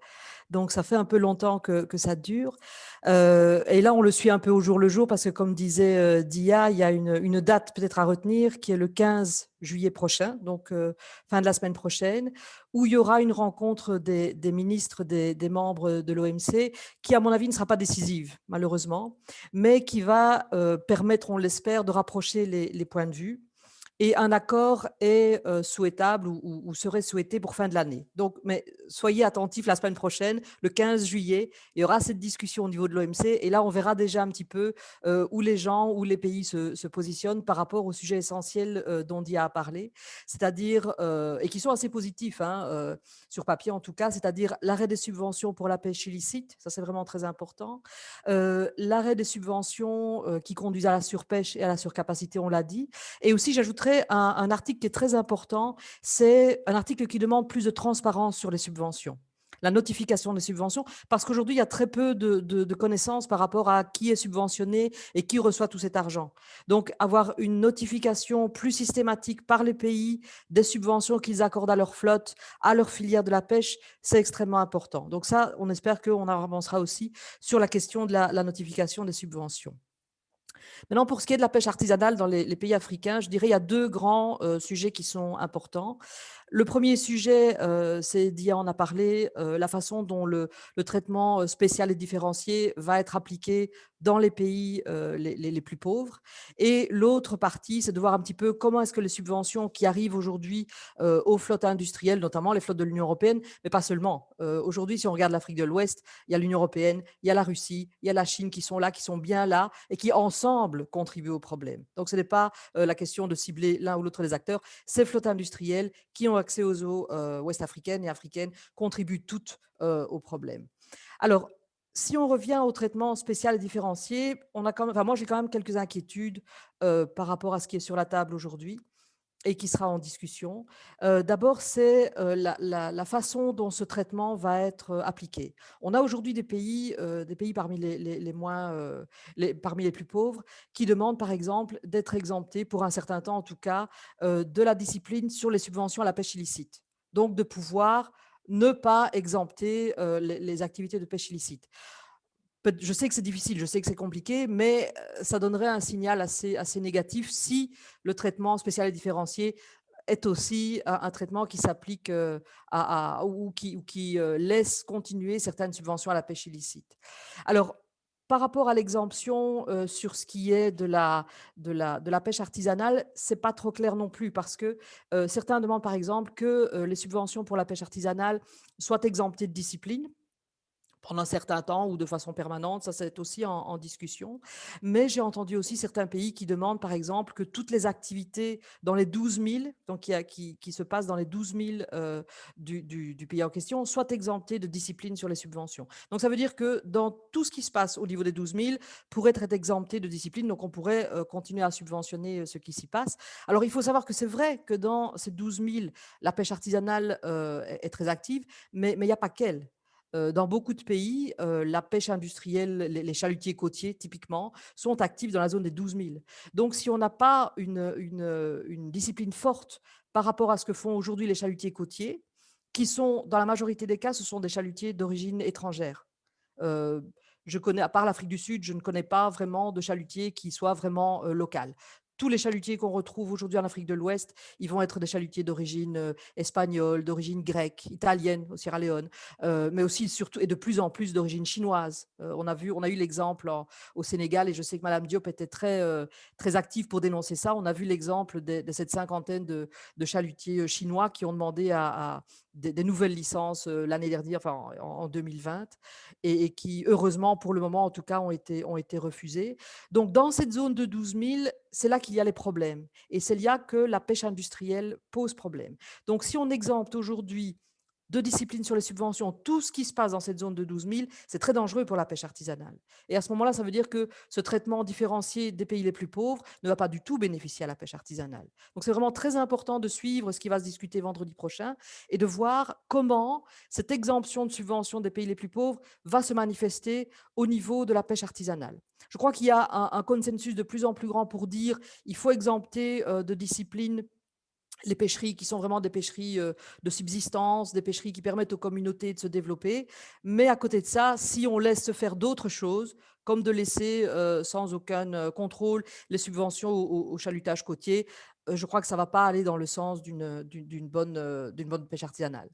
Donc ça fait un peu longtemps que, ça dure. Euh, et là, on le suit un peu au jour le jour parce que comme disait euh, Dia, il y a une, date peut-être à retenir qui est le 15 juillet prochain, donc euh, fin de la semaine prochaine, où il y aura une rencontre des, ministres, des, membres de l'OMC, qui à mon avis ne sera pas décisive malheureusement, mais qui va permettre, on l'espère, de rapprocher les points de vue et un accord est souhaitable ou, serait souhaité pour fin de l'année. Donc, mais soyez attentifs la semaine prochaine, le 15 juillet, il y aura cette discussion au niveau de l'OMC et là, on verra déjà un petit peu où les gens, où les pays se, positionnent par rapport au sujet essentiel dont Dia a parlé, c'est-à-dire, et qui sont assez positifs hein, sur papier en tout cas, c'est-à-dire l'arrêt des subventions pour la pêche illicite, ça c'est vraiment très important, l'arrêt des subventions qui conduisent à la surpêche et à la surcapacité, on l'a dit, et aussi j'ajouterais un, article qui est très important, c'est un article qui demande plus de transparence sur les subventions la notification des subventions, parce qu'aujourd'hui, il y a très peu de, connaissances par rapport à qui est subventionné et qui reçoit tout cet argent. Donc, avoir une notification plus systématique par les pays des subventions qu'ils accordent à leur flotte, à leur filière de la pêche, c'est extrêmement important. Donc ça, on espère qu'on avancera aussi sur la question de la notification des subventions. Maintenant, pour ce qui est de la pêche artisanale dans les, pays africains, je dirais qu'il y a deux grands euh, sujets qui sont importants. Le premier sujet, euh, c'est, Dia en a parlé, euh, la façon dont le, traitement spécial et différencié va être appliqué dans les pays les, plus pauvres. Et l'autre partie, c'est de voir un petit peu comment est-ce que les subventions qui arrivent aujourd'hui aux flottes industrielles, notamment les flottes de l'Union européenne, mais pas seulement. aujourd'hui, si on regarde l'Afrique de l'Ouest, il y a l'Union européenne, il y a la Russie, il y a la Chine qui sont là, qui sont bien là et qui ensemble contribuent au problème. Donc, ce n'est pas la question de cibler l'un ou l'autre des acteurs, ces flottes industrielles qui ont accès aux eaux ouest-africaines et africaines contribuent toutes au problème. Alors, si on revient au traitement spécial différencié, on a quand même, moi j'ai quand même quelques inquiétudes par rapport à ce qui est sur la table aujourd'hui et qui sera en discussion. D'abord, c'est la, façon dont ce traitement va être appliqué. On a aujourd'hui des pays, des pays parmi les, moins, parmi les plus pauvres, qui demandent par exemple d'être exemptés pour un certain temps, en tout cas, de la discipline sur les subventions à la pêche illicite. Donc, de pouvoir ne pas exempter les, activités de pêche illicite. Je sais que c'est difficile, je sais que c'est compliqué, mais ça donnerait un signal assez, négatif si le traitement spécial et différencié est aussi un, traitement qui s'applique à, ou qui, laisse continuer certaines subventions à la pêche illicite. Alors, par rapport à l'exemption sur ce qui est de la pêche artisanale, c'est pas trop clair non plus parce que certains demandent par exemple que les subventions pour la pêche artisanale soient exemptées de discipline pendant un certain temps ou de façon permanente, ça c'est aussi en, discussion. Mais j'ai entendu aussi certains pays qui demandent par exemple que toutes les activités dans les 12 000, donc qui, se passent dans les 12 000 euh, du, du, pays en question, soient exemptées de discipline sur les subventions. Donc ça veut dire que dans tout ce qui se passe au niveau des 12 000 pourrait être exempté de discipline, donc on pourrait euh, continuer à subventionner euh, ce qui s'y passe. Alors il faut savoir que c'est vrai que dans ces 12 000, la pêche artisanale est, très active, mais il n'y a pas qu'elle dans beaucoup de pays, la pêche industrielle, les, chalutiers côtiers typiquement, sont actifs dans la zone des 12 000. Donc si on n'a pas une, discipline forte par rapport à ce que font aujourd'hui les chalutiers côtiers, qui sont, dans la majorité des cas, ce sont des chalutiers d'origine étrangère. je connais, à part l'Afrique du Sud, je ne connais pas vraiment de chalutiers qui soient vraiment local tous les chalutiers qu'on retrouve aujourd'hui en Afrique de l'Ouest, ils vont être des chalutiers d'origine euh, espagnole, d'origine grecque, italienne au Sierra Leone, euh, mais aussi surtout et de plus en plus d'origine chinoise. Euh, on a vu, on a eu l'exemple au Sénégal et je sais que Madame Diop était très très active pour dénoncer ça. On a vu l'exemple de, cette cinquantaine de, chalutiers chinois qui ont demandé à, des, nouvelles licences l'année dernière, enfin en, 2020, et, et, qui heureusement pour le moment en tout cas ont été ont été refusés. Donc dans cette zone de 12 000 c'est là qu'il y a les problèmes. Et c'est là que la pêche industrielle pose problème. Donc, si on exempte aujourd'hui de discipline sur les subventions, tout ce qui se passe dans cette zone de 12 000, c'est très dangereux pour la pêche artisanale. Et à ce moment-là, ça veut dire que ce traitement différencié des pays les plus pauvres ne va pas du tout bénéficier à la pêche artisanale. Donc c'est vraiment très important de suivre ce qui va se discuter vendredi prochain et de voir comment cette exemption de subventions des pays les plus pauvres va se manifester au niveau de la pêche artisanale. Je crois qu'il y a un, consensus de plus en plus grand pour dire qu'il faut exempter euh, de discipline les pêcheries qui sont vraiment des pêcheries euh, de subsistance, des pêcheries qui permettent aux communautés de se développer. Mais à côté de ça, si on laisse se faire d'autres choses, comme de laisser euh, sans aucun contrôle les subventions au, chalutage côtier, je crois que ça ne va pas aller dans le sens d'une bonne, bonne pêche artisanale.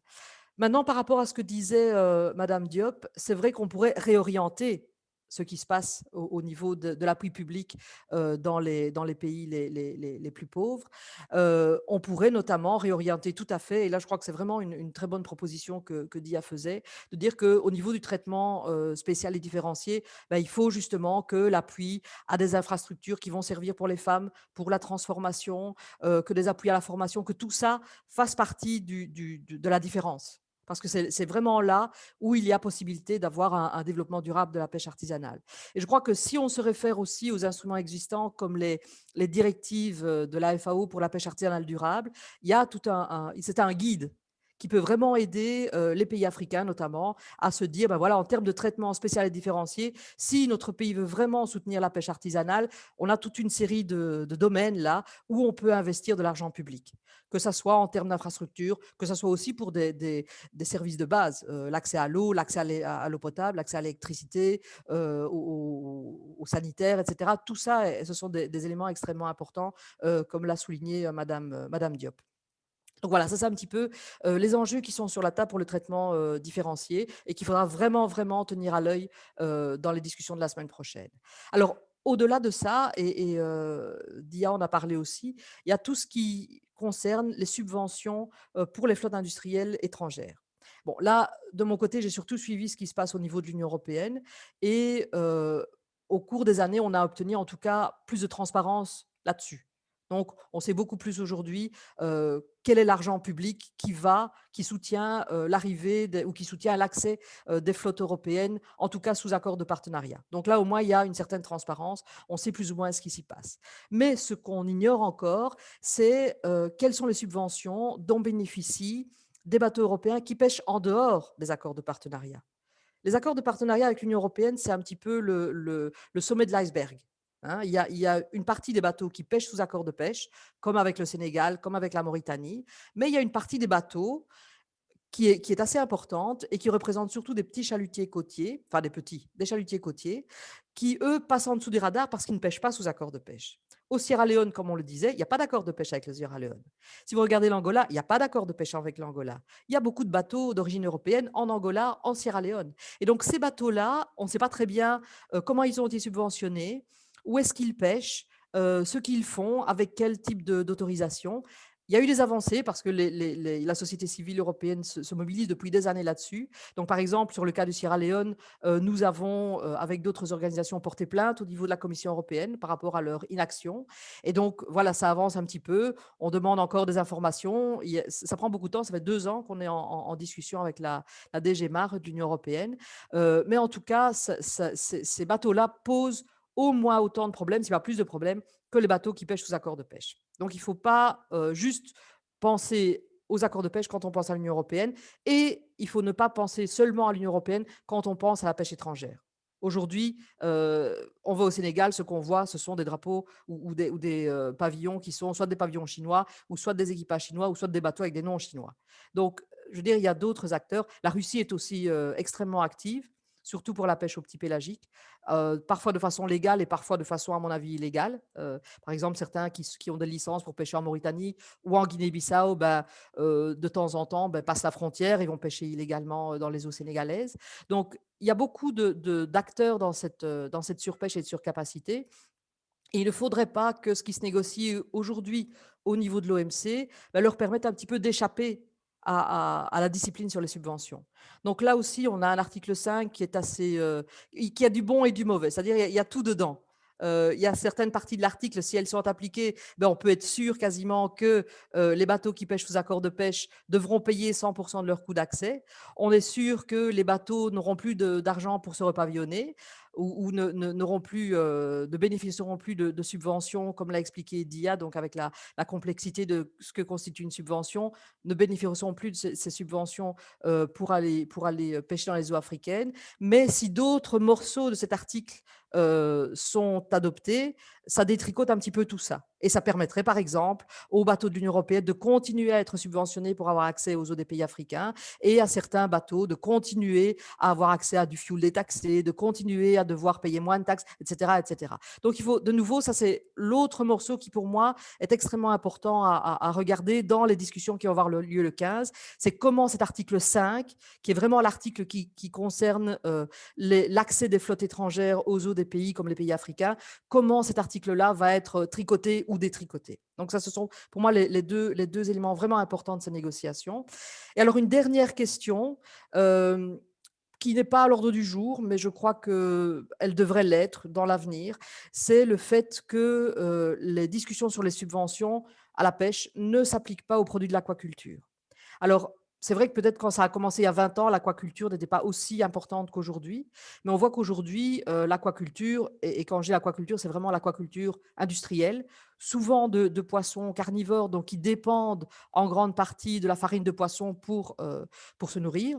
Maintenant, par rapport à ce que disait Madame Diop, c'est vrai qu'on pourrait réorienter ce qui se passe au, niveau de, l'appui public dans, les, dans les pays les, plus pauvres. on pourrait notamment réorienter tout à fait, et là je crois que c'est vraiment une, très bonne proposition que, DIA faisait, de dire qu'au niveau du traitement spécial et différencié, ben, il faut justement que l'appui à des infrastructures qui vont servir pour les femmes, pour la transformation, que des appuis à la formation, que tout ça fasse partie de la différence parce que c'est vraiment là où il y a possibilité d'avoir un, développement durable de la pêche artisanale. Et je crois que si on se réfère aussi aux instruments existants comme les, directives de la FAO pour la pêche artisanale durable, il y a tout un, c'est un guide qui peut vraiment aider les pays africains notamment à se dire, ben voilà, en termes de traitement spécial et différencié, si notre pays veut vraiment soutenir la pêche artisanale, on a toute une série de, domaines là où on peut investir de l'argent public, que ce soit en termes d'infrastructures, que ce soit aussi pour des, services de base, l'accès à l'eau, l'accès à l'eau potable, l'accès à l'électricité, au, sanitaire, etc. Tout ça, ce sont des, éléments extrêmement importants, comme l'a souligné Madame Diop. Donc voilà, ça c'est un petit peu les enjeux qui sont sur la table pour le traitement différencié et qu'il faudra vraiment, vraiment tenir à l'œil dans les discussions de la semaine prochaine. Alors, au-delà de ça, et, Dia en a parlé aussi, il y a tout ce qui concerne les subventions pour les flottes industrielles étrangères. Bon, là, de mon côté, j'ai surtout suivi ce qui se passe au niveau de l'Union européenne et au cours des années, on a obtenu en tout cas plus de transparence là-dessus. Donc, on sait beaucoup plus aujourd'hui quel est l'argent public qui va, qui soutient l'arrivée ou qui soutient l'accès des flottes européennes, en tout cas sous accord de partenariat. Donc là, au moins, il y a une certaine transparence, on sait plus ou moins ce qui s'y passe. Mais ce qu'on ignore encore, c'est quelles sont les subventions dont bénéficient des bateaux européens qui pêchent en dehors des accords de partenariat. Les accords de partenariat avec l'Union européenne, c'est un petit peu le sommet de l'iceberg. Hein, il, y a, une partie des bateaux qui pêchent sous accord de pêche, comme avec le Sénégal, comme avec la Mauritanie, mais il y a une partie des bateaux qui est, qui est assez importante et qui représente surtout des petits chalutiers côtiers, enfin des petits, des chalutiers côtiers, qui eux passent en dessous des radars parce qu'ils ne pêchent pas sous accord de pêche. Au Sierra Leone, comme on le disait, il n'y a pas d'accord de pêche avec le Sierra Leone. Si vous regardez l'Angola, il n'y a pas d'accord de pêche avec l'Angola. Il y a beaucoup de bateaux d'origine européenne en Angola, en Sierra Leone. Et donc ces bateaux-là, on ne sait pas très bien euh, comment ils ont été subventionnés, où est-ce qu'ils pêchent, ce qu'ils font, avec quel type d'autorisation. Il y a eu des avancées parce que la société civile européenne se, mobilise depuis des années là-dessus. Donc, par exemple, sur le cas du Sierra Leone, nous avons, avec d'autres organisations, porté plainte au niveau de la Commission européenne par rapport à leur inaction. Et donc, voilà, ça avance un petit peu. On demande encore des informations. ça prend beaucoup de temps. Ça fait deux ans qu'on est en, discussion avec la, la DG MAR de l'Union européenne. mais en tout cas, ces bateaux-là posent au moins autant de problèmes, y a plus de problèmes, que les bateaux qui pêchent sous accord de pêche. Donc, il ne faut pas juste penser aux accords de pêche quand on pense à l'Union européenne et il faut ne pas penser seulement à l'Union européenne quand on pense à la pêche étrangère. Aujourd'hui, on va au Sénégal, ce qu'on voit, ce sont des drapeaux ou, des, des pavillons qui sont soit des pavillons chinois, ou soit des équipages chinois, ou soit des bateaux avec des noms chinois. Donc, je veux dire, il y a d'autres acteurs. La Russie est aussi extrêmement active surtout pour la pêche au petit pélagique, parfois de façon légale et parfois de façon, à mon avis, illégale. par exemple, certains qui, ont des licences pour pêcher en Mauritanie ou en Guinée-Bissau, ben, de temps en temps, ben, passent la frontière et vont pêcher illégalement dans les eaux sénégalaises. Donc, il y a beaucoup d'acteurs de, dans, cette, dans cette surpêche et de surcapacité. Et il ne faudrait pas que ce qui se négocie aujourd'hui au niveau de l'OMC ben, leur permette un petit peu d'échapper à, la discipline sur les subventions. Donc là aussi, on a un article 5 qui est assez, euh, qui a du bon et du mauvais, c'est-à-dire il, y a tout dedans. Euh, il y a certaines parties de l'article, si elles sont appliquées, ben on peut être sûr quasiment que euh, les bateaux qui pêchent sous accord de pêche devront payer 100% de leur coût d'accès. On est sûr que les bateaux n'auront plus d'argent pour se repavillonner ou, n'auront plus, euh, ne bénéficieront plus de, subventions, comme l'a expliqué Dia, donc avec la, complexité de ce que constitue une subvention, ne bénéficieront plus de ces, subventions euh, pour, aller, aller pêcher dans les eaux africaines. Mais si d'autres morceaux de cet article euh, sont adoptés, ça détricote un petit peu tout ça. Et ça permettrait, par exemple, aux bateaux de l'Union européenne de continuer à être subventionnés pour avoir accès aux eaux des pays africains et à certains bateaux de continuer à avoir accès à du fuel détaxé, de continuer à devoir payer moins de taxes, etc. etc. Donc, il faut, de nouveau, ça c'est l'autre morceau qui, pour moi, est extrêmement important à, regarder dans les discussions qui vont avoir lieu le 15. C'est comment cet article 5, qui est vraiment l'article qui, concerne euh, l'accès des flottes étrangères aux eaux des pays comme les pays africains, comment cet article-là va être tricoté ou détricoté. Donc ça, ce sont pour moi les, deux, les deux éléments vraiment importants de ces négociations. Et alors une dernière question, euh, qui n'est pas à l'ordre du jour, mais je crois qu'elle devrait l'être dans l'avenir, c'est le fait que euh, les discussions sur les subventions à la pêche ne s'appliquent pas aux produits de l'aquaculture. Alors, c'est vrai que peut-être quand ça a commencé il y a 20 ans, l'aquaculture n'était pas aussi importante qu'aujourd'hui, mais on voit qu'aujourd'hui, euh, l'aquaculture, et, quand j'ai aquaculture, c'est vraiment l'aquaculture industrielle, souvent de, poissons carnivores, donc qui dépendent en grande partie de la farine de poisson pour, euh, pour se nourrir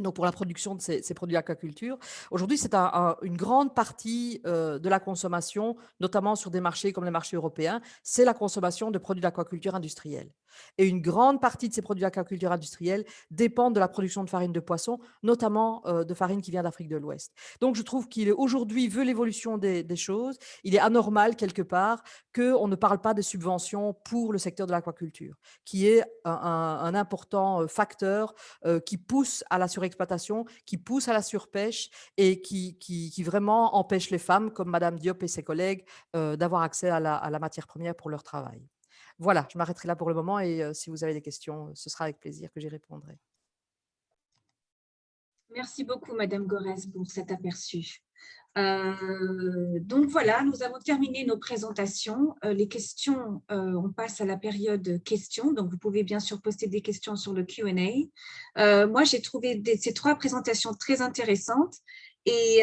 donc pour la production de ces, produits aquaculture. Aujourd'hui, c'est une grande partie euh, de la consommation, notamment sur des marchés comme les marchés européens, c'est la consommation de produits d'aquaculture industriels. Et une grande partie de ces produits d'aquaculture industriels dépendent de la production de farine de poisson, notamment euh, de farine qui vient d'Afrique de l'Ouest. Donc je trouve qu'il aujourd'hui, l'évolution des, choses, il est anormal quelque part qu'on ne parle pas de subventions pour le secteur de l'aquaculture, qui est un, important euh, facteur qui pousse à la exploitation qui pousse à la surpêche et qui, vraiment empêche les femmes, comme Madame Diop et ses collègues, euh, d'avoir accès à la, matière première pour leur travail. Voilà, je m'arrêterai là pour le moment et si vous avez des questions, ce sera avec plaisir que j'y répondrai. Merci beaucoup, Madame Gorès, pour cet aperçu. Donc voilà, nous avons terminé nos présentations. Les questions, on passe à la période questions. Donc vous pouvez bien sûr poster des questions sur le Q&A. moi, j'ai trouvé ces trois présentations très intéressantes. Et,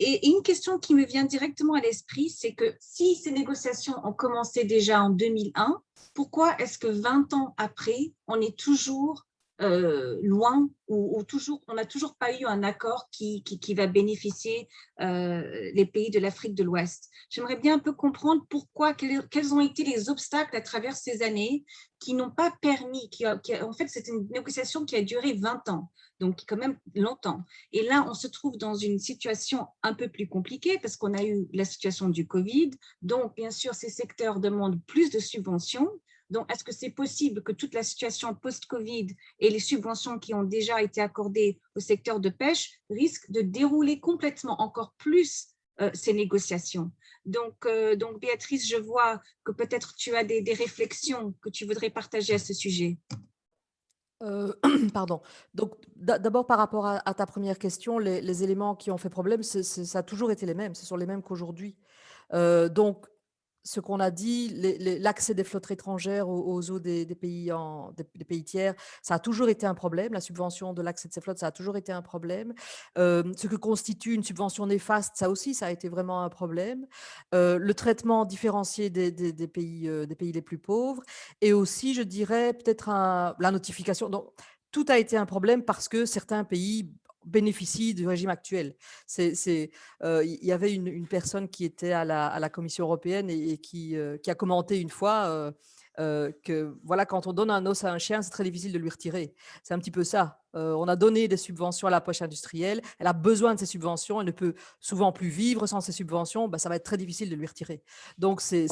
et, une question qui me vient directement à l'esprit, c'est que si ces négociations ont commencé déjà en 2001, pourquoi est-ce que 20 ans après, on est toujours euh, loin ou, toujours, on n'a toujours pas eu un accord qui, qui, va bénéficier euh, les pays de l'Afrique de l'Ouest. J'aimerais bien un peu comprendre pourquoi, quels, ont été les obstacles à travers ces années qui n'ont pas permis, qui, en fait c'est une négociation qui a duré 20 ans, donc quand même longtemps. Et là, on se trouve dans une situation un peu plus compliquée parce qu'on a eu la situation du Covid, donc bien sûr ces secteurs demandent plus de subventions, donc, est-ce que c'est possible que toute la situation post-Covid et les subventions qui ont déjà été accordées au secteur de pêche risquent de dérouler complètement encore plus euh, ces négociations? Donc, euh, donc, Béatrice, je vois que peut-être tu as des, réflexions que tu voudrais partager à ce sujet. Euh, pardon. Donc, d'abord, par rapport à, ta première question, les, éléments qui ont fait problème, ça a toujours été les mêmes, ce sont les mêmes qu'aujourd'hui. donc, ce qu'on a dit, l'accès des flottes étrangères aux, eaux des, pays en, pays tiers, ça a toujours été un problème. La subvention de l'accès de ces flottes, ça a toujours été un problème. Euh, ce que constitue une subvention néfaste, ça aussi, ça a été vraiment un problème. Euh, le traitement différencié des, pays, euh, des pays les plus pauvres et aussi, je dirais, peut-être la notification. Donc, tout a été un problème parce que certains pays bénéficie du régime actuel. Il y avait une, personne qui était à la, Commission européenne et, qui, qui, a commenté une fois que voilà, quand on donne un os à un chien, c'est très difficile de lui retirer. C'est un petit peu ça. on a donné des subventions à la poche industrielle, elle a besoin de ces subventions, elle ne peut souvent plus vivre sans ces subventions, bah, ça va être très difficile de lui retirer. Donc, c'est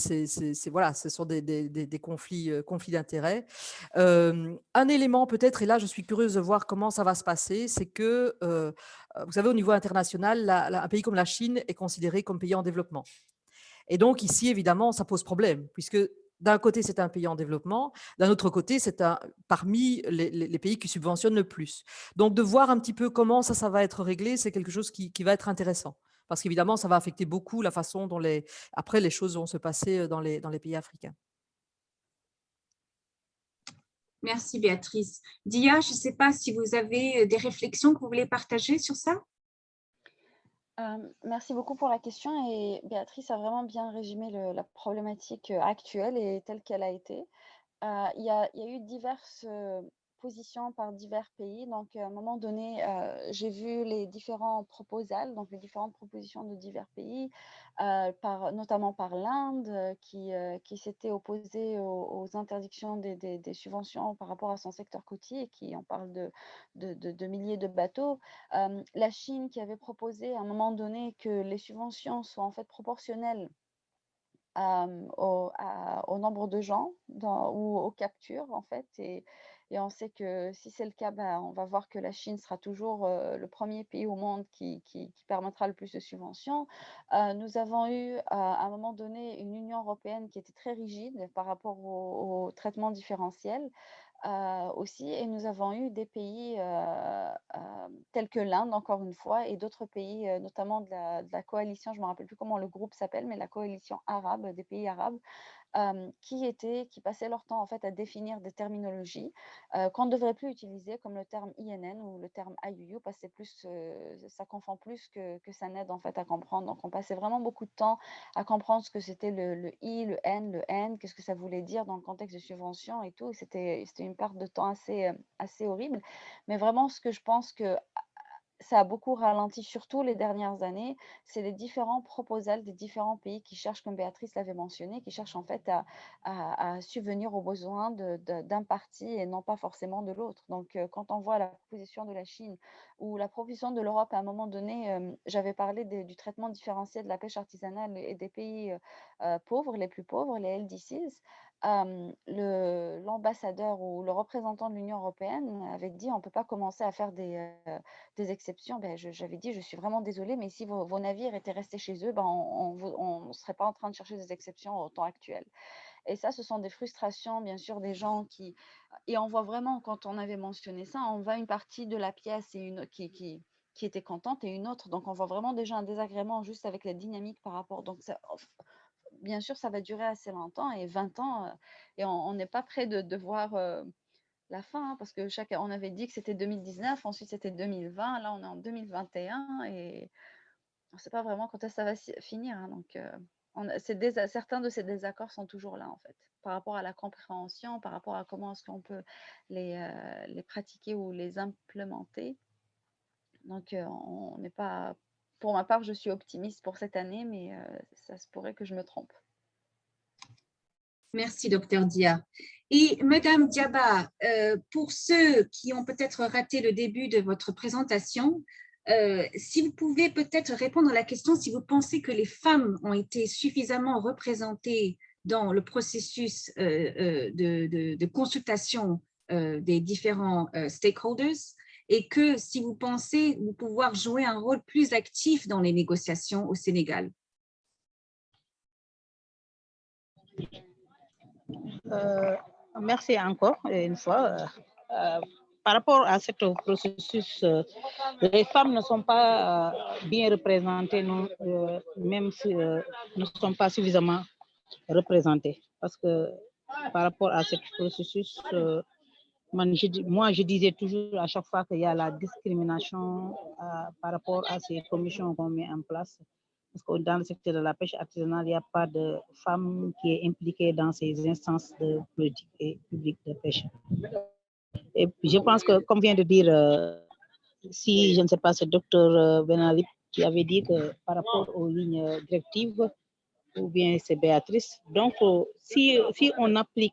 voilà, ce sont des, des, des conflits, conflits d'intérêts. un élément peut-être, et là je suis curieuse de voir comment ça va se passer, c'est que, vous savez, au niveau international, un pays comme la Chine est considéré comme pays en développement. Et donc ici, évidemment, ça pose problème, puisque d'un côté, c'est un pays en développement, d'un autre côté, c'est parmi les, pays qui subventionnent le plus. Donc, de voir un petit peu comment ça, va être réglé, c'est quelque chose qui, va être intéressant. Parce qu'évidemment, ça va affecter beaucoup la façon dont les, après les choses vont se passer euh, dans les, dans les pays africains. Merci Béatrice. Dia, je ne sais pas si vous avez euh, des réflexions que vous voulez partager sur ça? Merci beaucoup pour la question et Béatrice a vraiment bien résumé la problématique actuelle et telle qu'elle a été. il, y a, eu diverses par divers pays. Donc, à un moment donné, j'ai vu les différents proposals, donc les différentes propositions de divers pays, par, notamment par l'Inde, qui, qui s'était opposée aux, interdictions des, subventions par rapport à son secteur côtier, qui en parle de, milliers de bateaux. la Chine qui avait proposé à un moment donné que les subventions soient en fait proportionnelles au, nombre de gens ou aux captures, en fait. On sait que si c'est le cas, ben, on va voir que la Chine sera toujours le premier pays au monde qui, permettra le plus de subventions. nous avons eu à un moment donné une Union européenne qui était très rigide par rapport au traitement différentiel. Aussi. Et nous avons eu des pays tels que l'Inde, encore une fois, et d'autres pays, notamment de la, coalition, je ne me rappelle plus comment le groupe s'appelle, mais la coalition arabe, des pays arabes, qui, étaient, qui passaient leur temps en fait, à définir des terminologies qu'on ne devrait plus utiliser, comme le terme INN ou le terme IUU, parce que plus, ça confond plus que, que, ça n'aide en fait, à comprendre. Donc, on passait vraiment beaucoup de temps à comprendre ce que c'était le, I, le N, le N, qu'est-ce que ça voulait dire dans le contexte de subvention et tout. C'était une perte de temps assez, assez horrible. Mais vraiment, ce que je pense que ça a beaucoup ralenti, surtout les dernières années, c'est les différents proposals des différents pays qui cherchent, comme Béatrice l'avait mentionné, qui cherchent en fait à, subvenir aux besoins d'un parti et non pas forcément de l'autre. Donc, euh, quand on voit la proposition de la Chine ou la proposition de l'Europe à un moment donné, euh, j'avais parlé du traitement différencié de la pêche artisanale et des pays euh, pauvres, les plus pauvres, les LDCs l'ambassadeur ou le représentant de l'Union européenne avait dit on ne peut pas commencer à faire des, exceptions. Ben, J'avais dit je suis vraiment désolée, mais si vos, navires étaient restés chez eux, ben, on ne serait pas en train de chercher des exceptions au temps actuel. Et ça, ce sont des frustrations, bien sûr, des gens qui... Et on voit vraiment, quand on avait mentionné ça, on voit une partie de la pièce qui, qui était contente et une autre. Donc, on voit vraiment déjà un désagrément juste avec la dynamique par rapport. Donc, ça, bien sûr, ça va durer assez longtemps et 20 ans, et on n'est pas prêt de, voir la fin, hein, parce que chaque, on avait dit que c'était 2019, ensuite c'était 2020, là on est en 2021 et on ne sait pas vraiment quand ça va finir. Hein, donc, on, certains de ces désaccords sont toujours là en fait, par rapport à la compréhension, par rapport à comment est-ce qu'on peut les, les pratiquer ou les implémenter. Donc, on n'est pas pour ma part, je suis optimiste pour cette année, mais euh, ça se pourrait que je me trompe. Merci, docteur Dia. Et Madame Diaba, euh, pour ceux qui ont peut-être raté le début de votre présentation, euh, si vous pouvez peut-être répondre à la question si vous pensez que les femmes ont été suffisamment représentées dans le processus de, de, consultation des différents stakeholders et que si vous pensez vous pouvoir jouer un rôle plus actif dans les négociations au Sénégal euh, Merci encore une fois. Euh, par rapport à ce processus, euh, les femmes ne sont pas bien représentées, non, même si ne sont pas suffisamment représentées. Parce que par rapport à ce processus, moi, je disais toujours à chaque fois qu'il y a la discrimination euh, par rapport à ces commissions qu'on met en place. Parce que dans le secteur de la pêche artisanale, il n'y a pas de femme qui est impliquée dans ces instances de politique et publique de pêche. Et je pense que, comme vient de dire, euh, si je ne sais pas, c'est docteur euh, Benalip qui avait dit que par rapport aux lignes directives, ou bien c'est Béatrice. Donc, euh, si, si on applique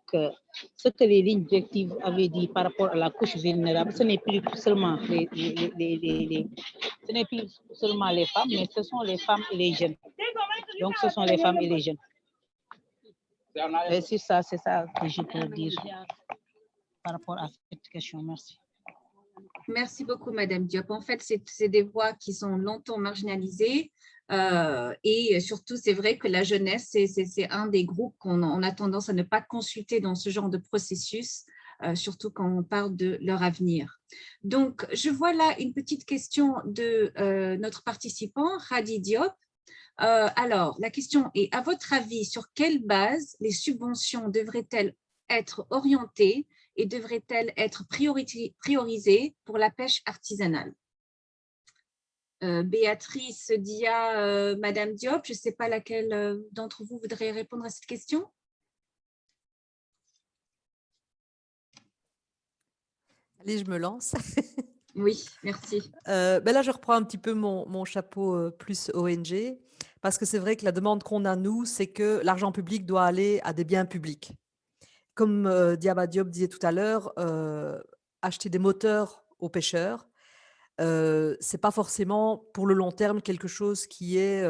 ce que les lignes directives avaient dit par rapport à la couche vulnérable, ce n'est plus seulement les, les, les, ce n'est plus seulement les femmes, mais ce sont les femmes et les jeunes. Donc, ce sont les femmes et les jeunes. c'est ça, c'est ça que je peux dire par rapport à cette question. Merci. Merci beaucoup, Madame Diop. En fait, c'est des voix qui sont longtemps marginalisées euh, et surtout, c'est vrai que la jeunesse, c'est un des groupes qu'on a tendance à ne pas consulter dans ce genre de processus, euh, surtout quand on parle de leur avenir. Donc, je vois là une petite question de euh, notre participant, Radi Diop. alors, la question est, à votre avis, sur quelle base les subventions devraient-elles être orientées et devraient-elles être priorisées pour la pêche artisanale? Euh, Béatrice Dia, euh, Madame Diop, je ne sais pas laquelle euh, d'entre vous voudrait répondre à cette question. Allez, je me lance. Oui, merci. Ben là, je reprends un petit peu mon, mon chapeau plus ONG, parce que c'est vrai que la demande qu'on a, nous, c'est que l'argent public doit aller à des biens publics. Comme Diaba Diop disait tout à l'heure, acheter des moteurs aux pêcheurs, euh, c'est pas forcément pour le long terme quelque chose qui est,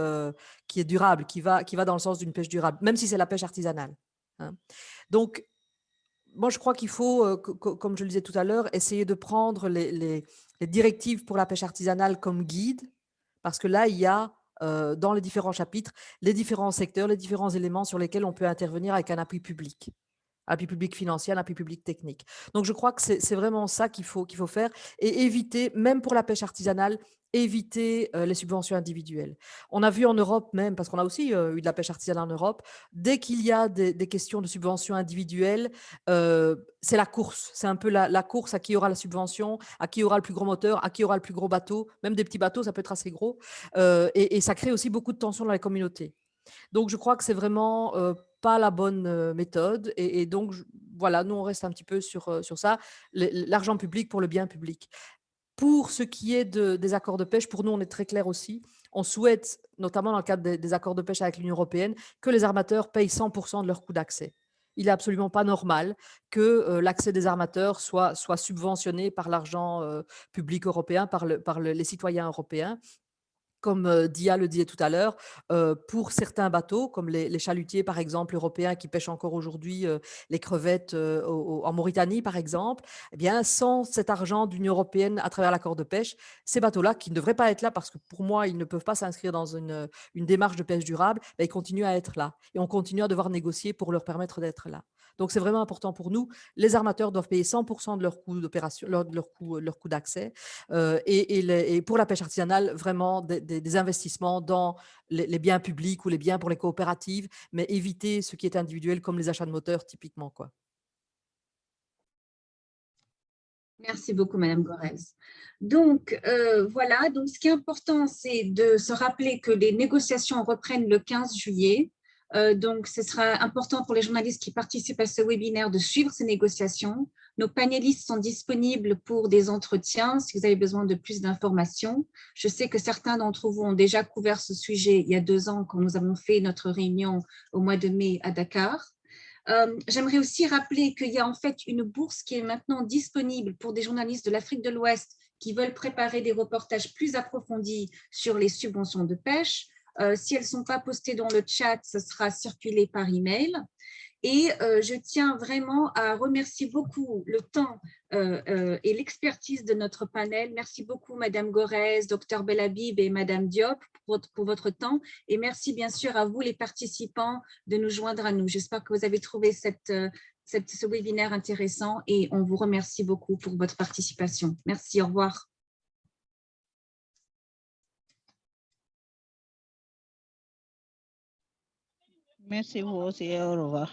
qui est durable, qui va, qui va dans le sens d'une pêche durable, même si c'est la pêche artisanale. hein. Donc, moi, je crois qu'il faut, co- co- comme je le disais tout à l'heure, essayer de prendre les, directives pour la pêche artisanale comme guide, parce que là, il y a dans les différents chapitres les différents secteurs, les différents éléments sur lesquels on peut intervenir avec un appui public appui public financier, un appui public technique. Donc, je crois que c'est vraiment ça qu'il faut, faut faire et éviter, même pour la pêche artisanale, éviter euh, les subventions individuelles. On a vu en Europe même, parce qu'on a aussi euh, eu de la pêche artisanale en Europe, dès qu'il y a des, questions de subventions individuelles, euh, c'est la course. C'est un peu la, course à qui aura la subvention, à qui aura le plus gros moteur, à qui aura le plus gros bateau. Même des petits bateaux, ça peut être assez gros. Et, ça crée aussi beaucoup de tensions dans les communautés. Donc, je crois que c'est vraiment pas la bonne méthode. Et, donc, voilà, nous, on reste un petit peu sur, sur ça. L'argent public pour le bien public. Pour ce qui est de- des accords de pêche, pour nous, on est très clair aussi. On souhaite, notamment dans le cadre des, accords de pêche avec l'Union européenne, que les armateurs payent 100% de leur coût d'accès. Il n'est absolument pas normal que l'accès des armateurs soit, soit subventionné par l'argent public européen, par, le- par le- les citoyens européens comme Dia le disait tout à l'heure, pour certains bateaux, comme les, chalutiers par exemple européens qui pêchent encore aujourd'hui les crevettes en Mauritanie par exemple, eh bien sans cet argent d'Union européenne à travers l'accord de pêche, ces bateaux-là qui ne devraient pas être là parce que pour moi ils ne peuvent pas s'inscrire dans une, démarche de pêche durable, ben, ils continuent à être là et on continue à devoir négocier pour leur permettre d'être là. Donc c'est vraiment important pour nous. Les armateurs doivent payer 100% de leur coût d'opération, leur, coût, coût d'accès. Euh, et, pour la pêche artisanale, vraiment des, investissements dans les, les biens publics ou les biens pour les coopératives, mais éviter ce qui est individuel comme les achats de moteurs typiquement. Quoi. Merci beaucoup, Madame Gorez. Donc, euh, voilà, donc ce qui est important, c'est de se rappeler que les négociations reprennent le 15 juillet. Euh, donc, ce sera important pour les journalistes qui participent à ce webinaire de suivre ces négociations. Nos panélistes sont disponibles pour des entretiens si vous avez besoin de plus d'informations. Je sais que certains d'entre vous ont déjà couvert ce sujet il y a deux ans quand nous avons fait notre réunion au mois de mai à Dakar. Euh, J'aimerais aussi rappeler qu'il y a en fait une bourse qui est maintenant disponible pour des journalistes de l'Afrique de l'Ouest qui veulent préparer des reportages plus approfondis sur les subventions de pêche. Euh, si elles ne sont pas postées dans le chat, ce sera circulé par email. Et euh, je tiens vraiment à remercier beaucoup le temps euh, et l'expertise de notre panel. Merci beaucoup, Madame Gorez, Dr Belhabib et Madame Diop pour votre, pour votre temps. Et merci bien sûr à vous, les participants, de nous joindre à nous. J'espère que vous avez trouvé cette, ce webinaire intéressant et on vous remercie beaucoup pour votre participation. Merci, au revoir. Merci vous aussi, au revoir.